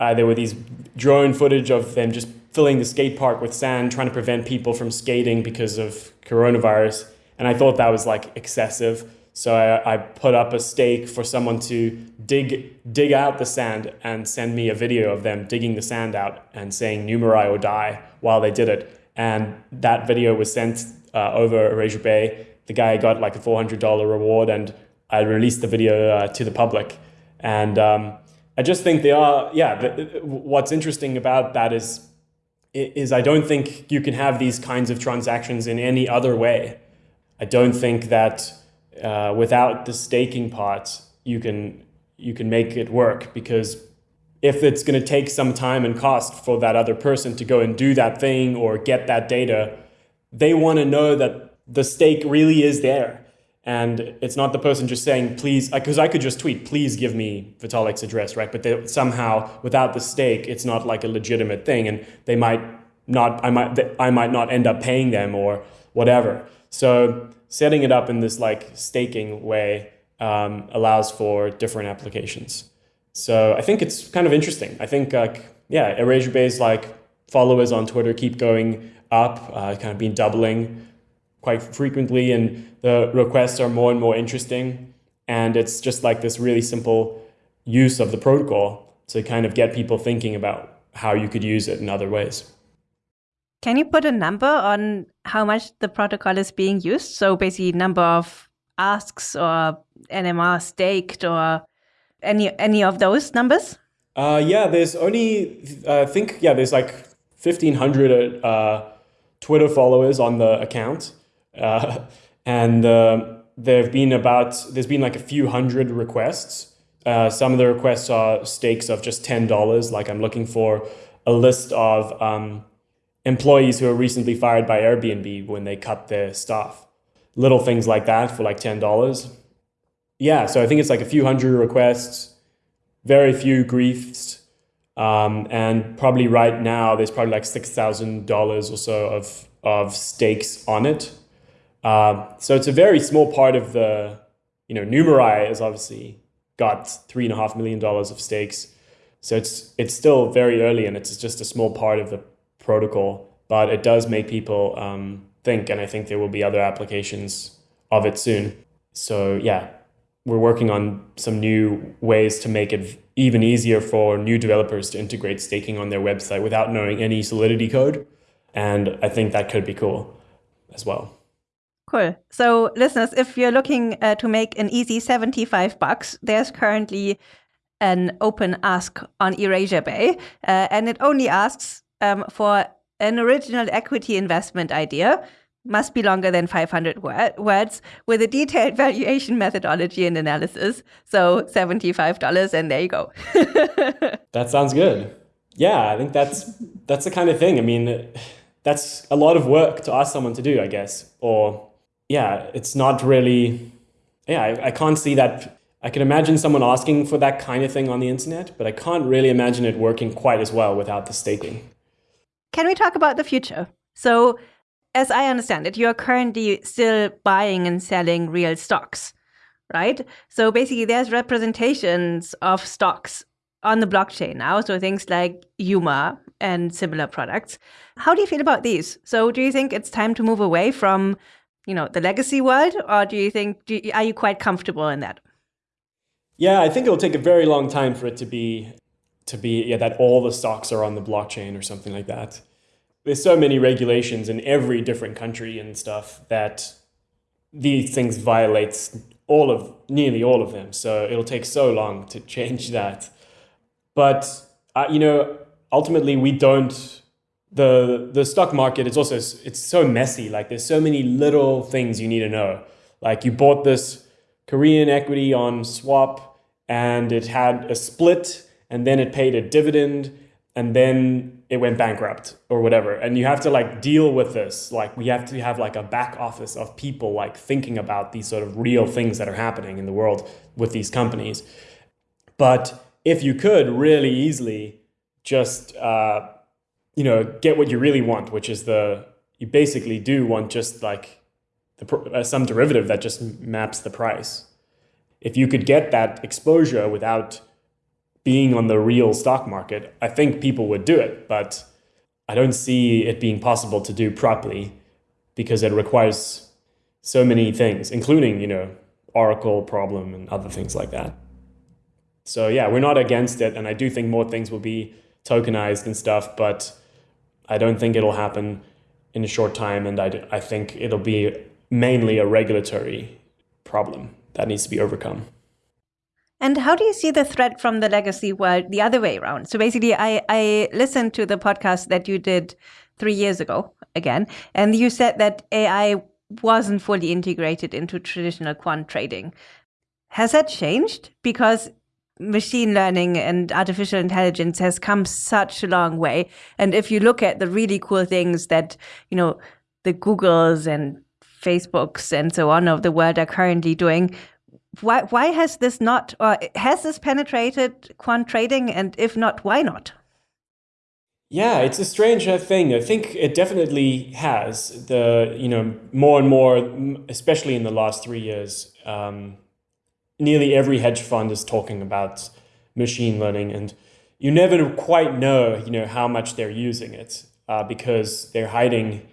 uh, there were these drone footage of them just filling the skate park with sand, trying to prevent people from skating because of coronavirus. And I thought that was like excessive. So I, I, put up a stake for someone to dig dig out the sand and send me a video of them digging the sand out and saying "Numerai or die" while they did it. And that video was sent uh, over Erasure Bay. The guy got like a four hundred dollar reward, and I released the video uh, to the public. And um, I just think they are, yeah. The, what's interesting about that is is I don't think you can have these kinds of transactions in any other way. I don't think that uh, without the staking part, you can you can make it work because if it's going to take some time and cost for that other person to go and do that thing or get that data, they want to know that the stake really is there. And it's not the person just saying, please, because I could just tweet, please give me Vitalik's address, right? But they, somehow, without the stake, it's not like a legitimate thing. And they might not, I might, I might not end up paying them or whatever. So setting it up in this like staking way um, allows for different applications. So I think it's kind of interesting. I think like, yeah, Erasure is like followers on Twitter keep going up, uh, kind of been doubling quite frequently, and the requests are more and more interesting. And it's just like this really simple use of the protocol to kind of get people thinking about how you could use it in other ways. Can you put a number on how much the protocol is being used? So basically, number of asks or NMR staked or any any of those numbers? Uh, yeah, there's only I think yeah, there's like fifteen hundred uh, Twitter followers on the account, uh, and uh, there've been about there's been like a few hundred requests. Uh, some of the requests are stakes of just ten dollars. Like I'm looking for a list of um, employees who were recently fired by Airbnb when they cut their staff. Little things like that for like ten dollars. Yeah, so I think it's like a few hundred requests, very few griefs, um, and probably right now there's probably like six thousand dollars or so of of stakes on it. Uh, so it's a very small part of the, you know, Numerai has obviously got three and a half million dollars of stakes. So it's it's still very early and it's just a small part of the protocol, but it does make people um, think, and I think there will be other applications of it soon. So yeah, we're working on some new ways to make it even easier for new developers to integrate staking on their website without knowing any Solidity code. And I think that could be cool as well. Cool. So, listeners, if you're looking uh, to make an easy 75 bucks, there's currently an open ask on Erasure Bay, uh, and it only asks um, for an original equity investment idea must be longer than 500 word, words with a detailed valuation methodology and analysis. So $75 and there you go. that sounds good. Yeah, I think that's that's the kind of thing. I mean, that's a lot of work to ask someone to do, I guess. Or yeah, it's not really yeah, I, I can't see that I can imagine someone asking for that kind of thing on the internet, but I can't really imagine it working quite as well without the staking. Can we talk about the future? So as I understand it, you're currently still buying and selling real stocks, right? So basically, there's representations of stocks on the blockchain now. So things like UMA and similar products. How do you feel about these? So do you think it's time to move away from, you know, the legacy world, or do you think do you, are you quite comfortable in that? Yeah, I think it'll take a very long time for it to be to be yeah that all the stocks are on the blockchain or something like that there's so many regulations in every different country and stuff that these things violates all of nearly all of them. So it'll take so long to change that. But uh, you know, ultimately, we don't. the The stock market is also it's so messy. Like there's so many little things you need to know. Like you bought this Korean equity on swap, and it had a split, and then it paid a dividend, and then it went bankrupt or whatever. And you have to like deal with this. Like we have to have like a back office of people like thinking about these sort of real things that are happening in the world with these companies. But if you could really easily just uh, you know get what you really want which is the you basically do want just like the, uh, some derivative that just maps the price. If you could get that exposure without being on the real stock market, I think people would do it, but I don't see it being possible to do properly because it requires so many things, including, you know, Oracle problem and other things like that. So yeah, we're not against it, and I do think more things will be tokenized and stuff, but I don't think it'll happen in a short time, and I, I think it'll be mainly a regulatory problem that needs to be overcome. And how do you see the threat from the legacy world the other way around? So basically, I, I listened to the podcast that you did three years ago again, and you said that AI wasn't fully integrated into traditional quant trading. Has that changed? Because machine learning and artificial intelligence has come such a long way. And if you look at the really cool things that, you know, the Googles and Facebooks and so on of the world are currently doing, why why has this not or has this penetrated quant trading? And if not why not? Yeah it's a strange uh, thing. I think it definitely has. The you know more and more especially in the last three years um, nearly every hedge fund is talking about machine learning and you never quite know, you know, how much they're using it uh, because they're hiding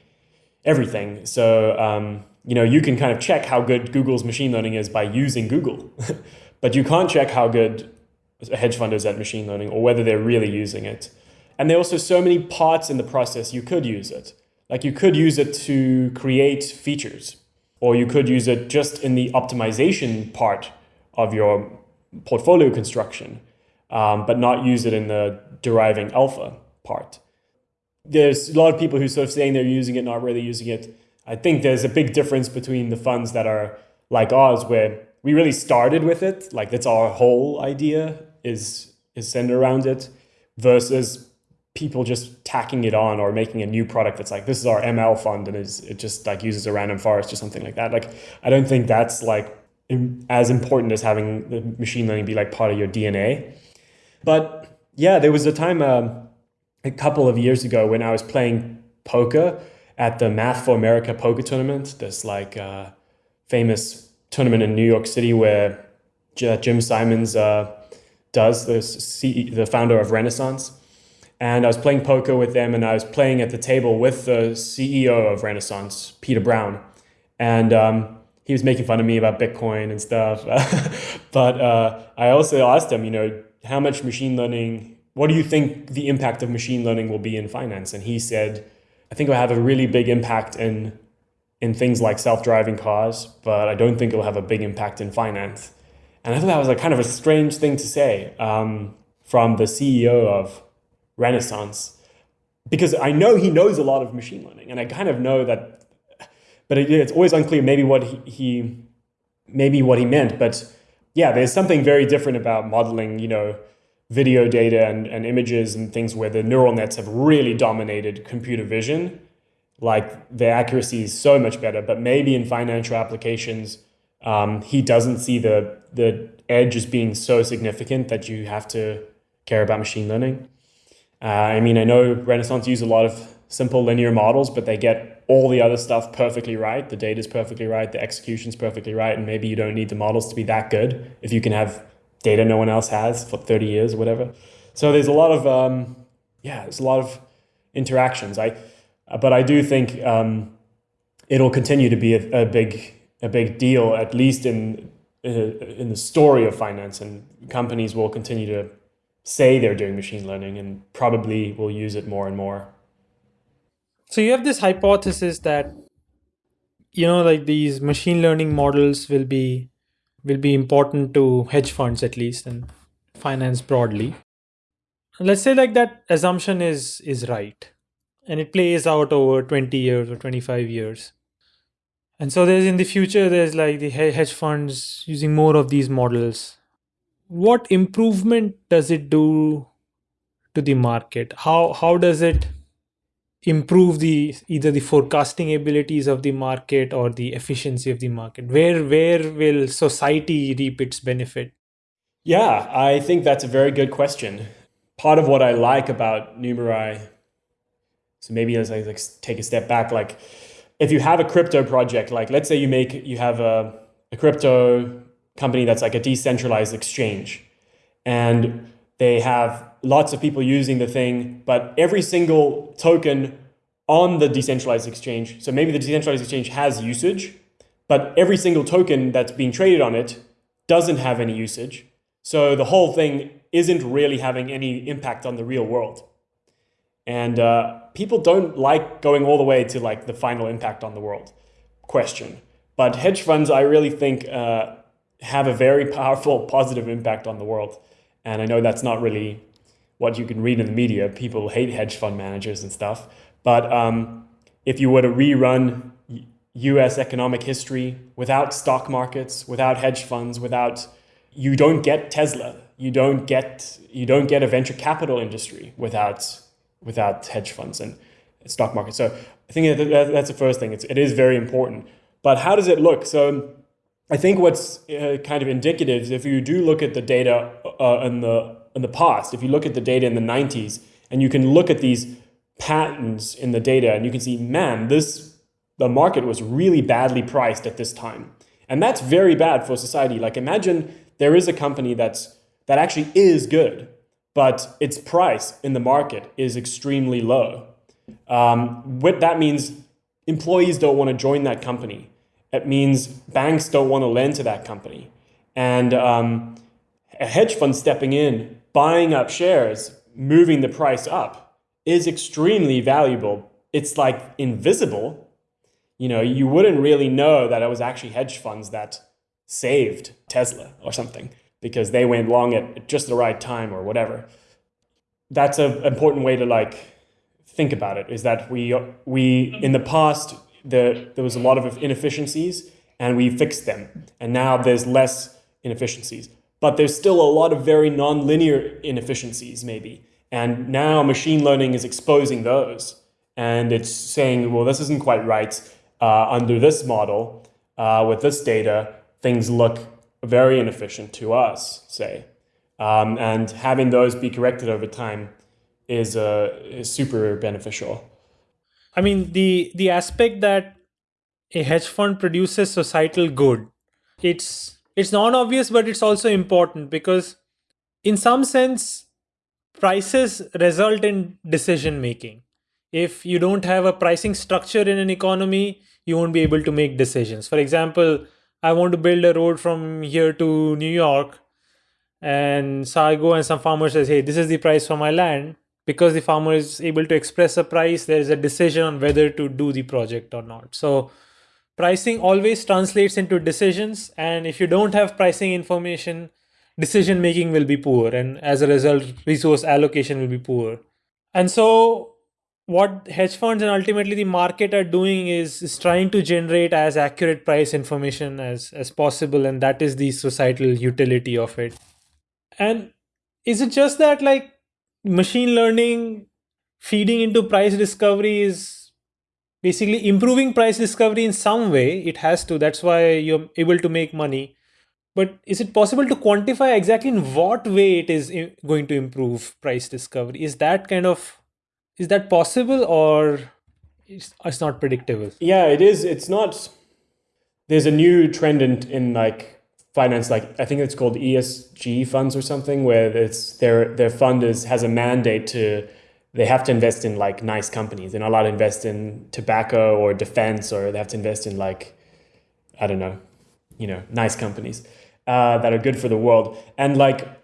everything. So, um, you know, you can kind of check how good Google's machine learning is by using Google, but you can't check how good a hedge fund is at machine learning or whether they're really using it. And there are also so many parts in the process you could use it. Like you could use it to create features, or you could use it just in the optimization part of your portfolio construction, um, but not use it in the deriving alpha part. There's a lot of people who sort of saying they're using it, not really using it. I think there's a big difference between the funds that are like ours, where we really started with it, like that's our whole idea is is centered around it, versus people just tacking it on or making a new product that's like this is our ML fund and is it just like uses a random forest or something like that. Like I don't think that's like as important as having the machine learning be like part of your DNA. But yeah, there was a time um, a couple of years ago when I was playing poker at the Math for America poker tournament. This like uh, famous tournament in New York City where Jim Simons uh, does, the, the founder of Renaissance. And I was playing poker with them, and I was playing at the table with the CEO of Renaissance, Peter Brown. And um, he was making fun of me about Bitcoin and stuff. but uh, I also asked him, you know, how much machine learning, what do you think the impact of machine learning will be in finance? And he said, I think it'll have a really big impact in, in things like self driving cars, but I don't think it'll have a big impact in finance. And I thought that was like kind of a strange thing to say um, from the CEO of Renaissance, because I know he knows a lot of machine learning, and I kind of know that, but it, it's always unclear maybe what he, he maybe what he meant. But yeah, there's something very different about modeling, you know, video data and, and images and things where the neural nets have really dominated computer vision. Like the accuracy is so much better, but maybe in financial applications, um, he doesn't see the the edge as being so significant that you have to care about machine learning. Uh, I mean, I know Renaissance use a lot of simple linear models, but they get all the other stuff perfectly right. The data is perfectly right, the execution is perfectly right, and maybe you don't need the models to be that good if you can have data no one else has for 30 years or whatever. So there's a lot of um, yeah, there's a lot of interactions. I but I do think um, it'll continue to be a, a big a big deal, at least in uh, in the story of finance, and companies will continue to say they're doing machine learning and probably will use it more and more. So you have this hypothesis that you know like these machine learning models will be will be important to hedge funds at least and finance broadly. Let's say like that assumption is is right and it plays out over 20 years or 25 years and so there's in the future, there's like the hedge funds using more of these models. What improvement does it do to the market? How how does it improve the either the forecasting abilities of the market or the efficiency of the market? Where where will society reap its benefit? Yeah, I think that's a very good question. Part of what I like about Numerai, so maybe as I like take a step back, like if you have a crypto project, like let's say you make you have a, a crypto company that's like a decentralized exchange, and they have lots of people using the thing, but every single token on the decentralized exchange, so maybe the decentralized exchange has usage, but every single token that's being traded on it doesn't have any usage. So the whole thing isn't really having any impact on the real world. And uh, people don't like going all the way to like the final impact on the world question. But hedge funds, I really think, uh, have a very powerful positive impact on the world. And I know that's not really what you can read in the media. People hate hedge fund managers and stuff. But um, if you were to rerun US economic history without stock markets, without hedge funds, without you don't get Tesla, you don't get you don't get a venture capital industry without without hedge funds and stock markets. So I think that that's the first thing. It's, it is very important. But how does it look? So I think what's uh, kind of indicative is if you do look at the data uh, in the in the past, if you look at the data in the 90s, and you can look at these patterns in the data, and you can see, man, this the market was really badly priced at this time, and that's very bad for society. Like imagine there is a company that's that actually is good, but its price in the market is extremely low. Um, what that means, employees don't want to join that company. It means banks don't want to lend to that company. And um, a hedge fund stepping in, buying up shares, moving the price up is extremely valuable. It's like invisible. You know, you wouldn't really know that it was actually hedge funds that saved Tesla or something because they went long at just the right time or whatever. That's an important way to like think about it is that we we in the past the, there was a lot of inefficiencies and we fixed them and now there's less inefficiencies but there's still a lot of very non-linear inefficiencies maybe and now machine learning is exposing those and it's saying well this isn't quite right uh, under this model uh, with this data things look very inefficient to us, say. Um, and having those be corrected over time is, uh, is super beneficial. I mean, the the aspect that a hedge fund produces societal good, it's it's non obvious, but it's also important because, in some sense, prices result in decision making. If you don't have a pricing structure in an economy, you won't be able to make decisions. For example, I want to build a road from here to New York. And so I go and some farmer says, hey, this is the price for my land. Because the farmer is able to express a price, there is a decision on whether to do the project or not. So pricing always translates into decisions. And if you don't have pricing information, decision making will be poor. And as a result, resource allocation will be poor. And so what hedge funds and ultimately the market are doing is, is trying to generate as accurate price information as, as possible and that is the societal utility of it and is it just that like machine learning feeding into price discovery is basically improving price discovery in some way it has to that's why you're able to make money but is it possible to quantify exactly in what way it is going to improve price discovery is that kind of is that possible or it's, it's not predictable? Yeah, it is. It's not. There's a new trend in, in like finance, like I think it's called ESG funds or something, where it's their their fund is has a mandate to they have to invest in like nice companies. They're not allowed to invest in tobacco or defense, or they have to invest in like I don't know, you know, nice companies uh, that are good for the world. And like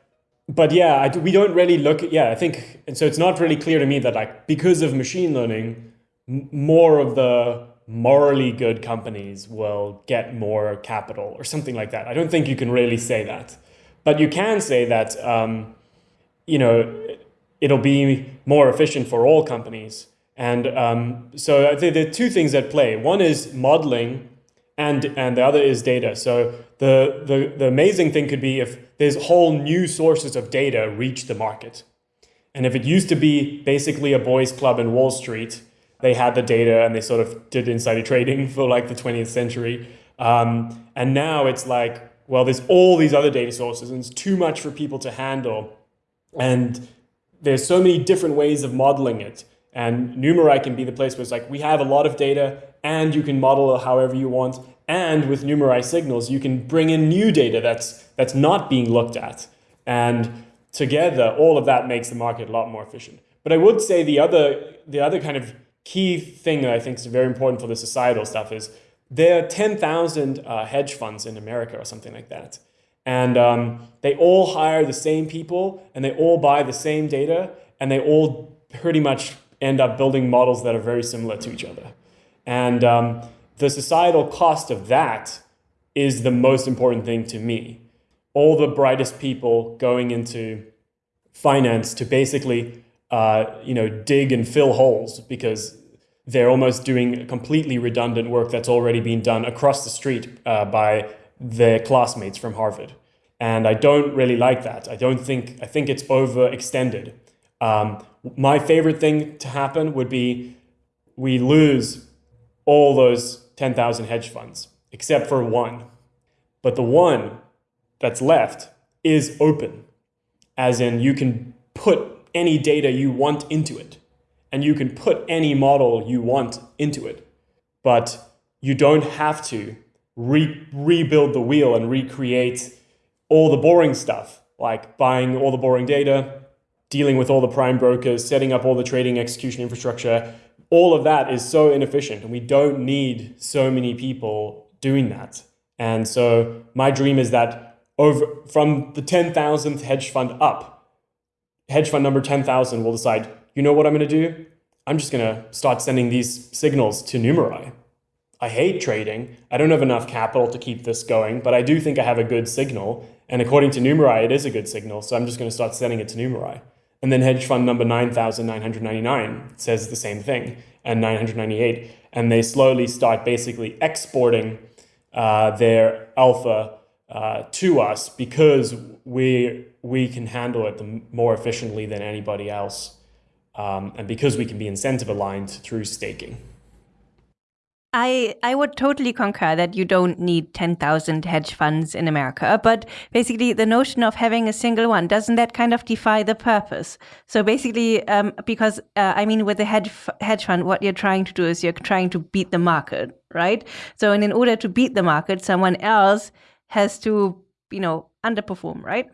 but yeah, I, we don't really look at, yeah, I think, and so it's not really clear to me that like, because of machine learning, more of the morally good companies will get more capital or something like that. I don't think you can really say that. But you can say that, um, you know, it'll be more efficient for all companies. And um, so I think there are two things at play. One is modeling and, and the other is data. So the, the, the amazing thing could be if there's whole new sources of data reach the market. And if it used to be basically a boys club in Wall Street, they had the data and they sort of did insider trading for like the 20th century. Um, and now it's like, well, there's all these other data sources and it's too much for people to handle. And there's so many different ways of modeling it. And Numerai can be the place where it's like, we have a lot of data and you can model it however you want. And with Numerai signals, you can bring in new data that's, that's not being looked at. And together, all of that makes the market a lot more efficient. But I would say the other, the other kind of key thing that I think is very important for the societal stuff is there are 10,000 uh, hedge funds in America or something like that. And um, they all hire the same people and they all buy the same data and they all pretty much end up building models that are very similar to each other. And um, the societal cost of that is the most important thing to me. All the brightest people going into finance to basically, uh, you know, dig and fill holes because they're almost doing completely redundant work that's already been done across the street uh, by their classmates from Harvard. And I don't really like that. I don't think, I think it's overextended. Um, my favorite thing to happen would be we lose all those 10,000 hedge funds, except for one. But the one that's left is open, as in you can put any data you want into it, and you can put any model you want into it. But you don't have to re rebuild the wheel and recreate all the boring stuff, like buying all the boring data, dealing with all the prime brokers, setting up all the trading execution infrastructure, all of that is so inefficient. And we don't need so many people doing that. And so my dream is that over from the 10,000th hedge fund up, hedge fund number 10,000 will decide, you know what I'm going to do? I'm just going to start sending these signals to Numerai. I hate trading. I don't have enough capital to keep this going, but I do think I have a good signal. And according to Numerai, it is a good signal. So I'm just going to start sending it to Numerai. And then hedge fund number 9,999 says the same thing, and 998. And they slowly start basically exporting uh, their alpha uh, to us because we, we can handle it more efficiently than anybody else. Um, and because we can be incentive aligned through staking. I, I would totally concur that you don't need 10,000 hedge funds in America. But basically, the notion of having a single one, doesn't that kind of defy the purpose? So basically, um, because uh, I mean, with a hedge, hedge fund, what you're trying to do is you're trying to beat the market, right? So, and in order to beat the market, someone else has to, you know, underperform, right?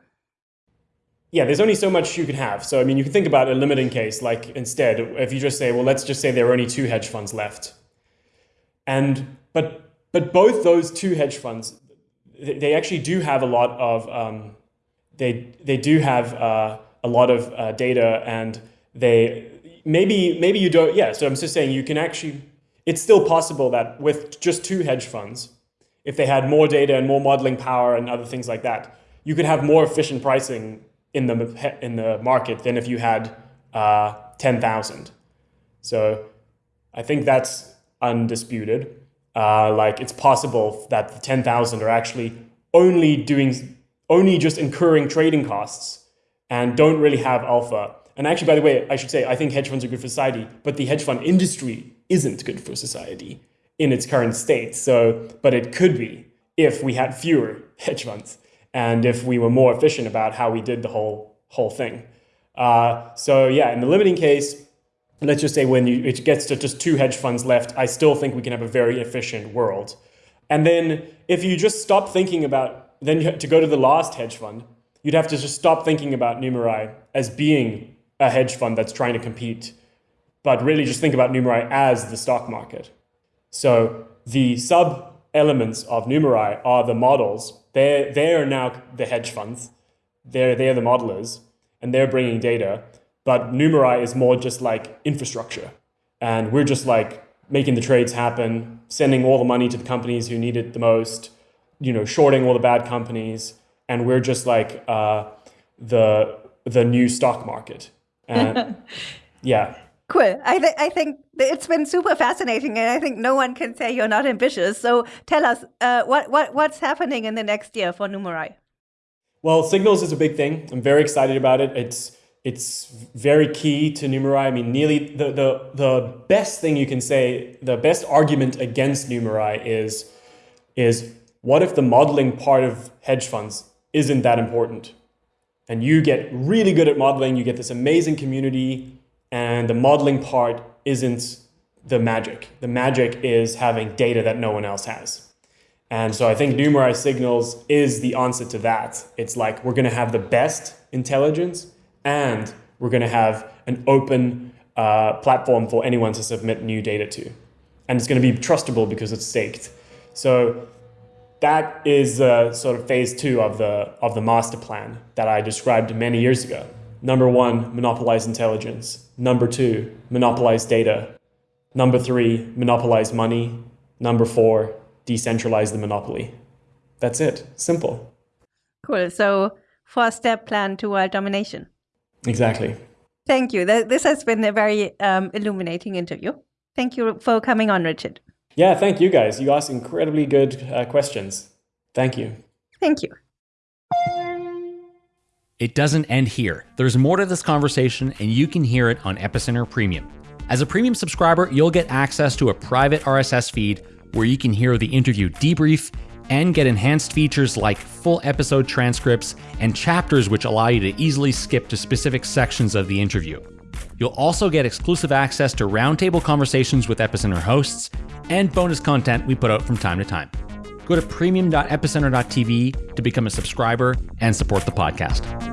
Yeah, there's only so much you can have. So, I mean, you can think about a limiting case, like instead, if you just say, well, let's just say there are only two hedge funds left and but but both those two hedge funds, they actually do have a lot of um, they they do have uh, a lot of uh, data, and they maybe maybe you don't. Yeah, so I'm just saying you can actually. It's still possible that with just two hedge funds, if they had more data and more modeling power and other things like that, you could have more efficient pricing in the in the market than if you had uh, ten thousand. So I think that's undisputed. Uh, like it's possible that the 10,000 are actually only doing, only just incurring trading costs and don't really have alpha. And actually, by the way, I should say, I think hedge funds are good for society, but the hedge fund industry isn't good for society in its current state. So, but it could be if we had fewer hedge funds and if we were more efficient about how we did the whole whole thing. Uh, so yeah, in the limiting case, let's just say when you, it gets to just two hedge funds left, I still think we can have a very efficient world. And then if you just stop thinking about, then you to go to the last hedge fund, you'd have to just stop thinking about Numerai as being a hedge fund that's trying to compete, but really just think about Numerai as the stock market. So the sub elements of Numerai are the models. They're, they're now the hedge funds. They're, they're the modelers, and they're bringing data. But Numerai is more just like infrastructure. And we're just like making the trades happen, sending all the money to the companies who need it the most, you know, shorting all the bad companies. And we're just like uh, the the new stock market. And yeah. Cool. I, th- I think it's been super fascinating, and I think no one can say you're not ambitious. So tell us, uh, what, what what's happening in the next year for Numerai? Well, Signals is a big thing. I'm very excited about it. It's it's very key to Numerai. I mean, nearly the, the, the best thing you can say, the best argument against Numerai is, is what if the modeling part of hedge funds isn't that important? And you get really good at modeling, you get this amazing community, and the modeling part isn't the magic. The magic is having data that no one else has. And so I think Numerai Signals is the answer to that. It's like we're going to have the best intelligence and we're going to have an open uh, platform for anyone to submit new data to. And it's going to be trustable because it's staked. So that is uh, sort of phase two of the, of the master plan that I described many years ago. Number one, monopolize intelligence. Number two, monopolize data. Number three, monopolize money. Number four, decentralize the monopoly. That's it. Simple. Cool. So, four step plan to world domination. Exactly. Thank you. This has been a very um, illuminating interview. Thank you for coming on, Richard. Yeah, thank you guys. You asked incredibly good uh, questions. Thank you. Thank you. It doesn't end here. There's more to this conversation, and you can hear it on Epicenter Premium. As a premium subscriber, you'll get access to a private RSS feed where you can hear the interview debrief and get enhanced features like full episode transcripts and chapters which allow you to easily skip to specific sections of the interview. You'll also get exclusive access to roundtable conversations with Epicenter hosts and bonus content we put out from time to time. Go to premium.epicenter.tv to become a subscriber and support the podcast.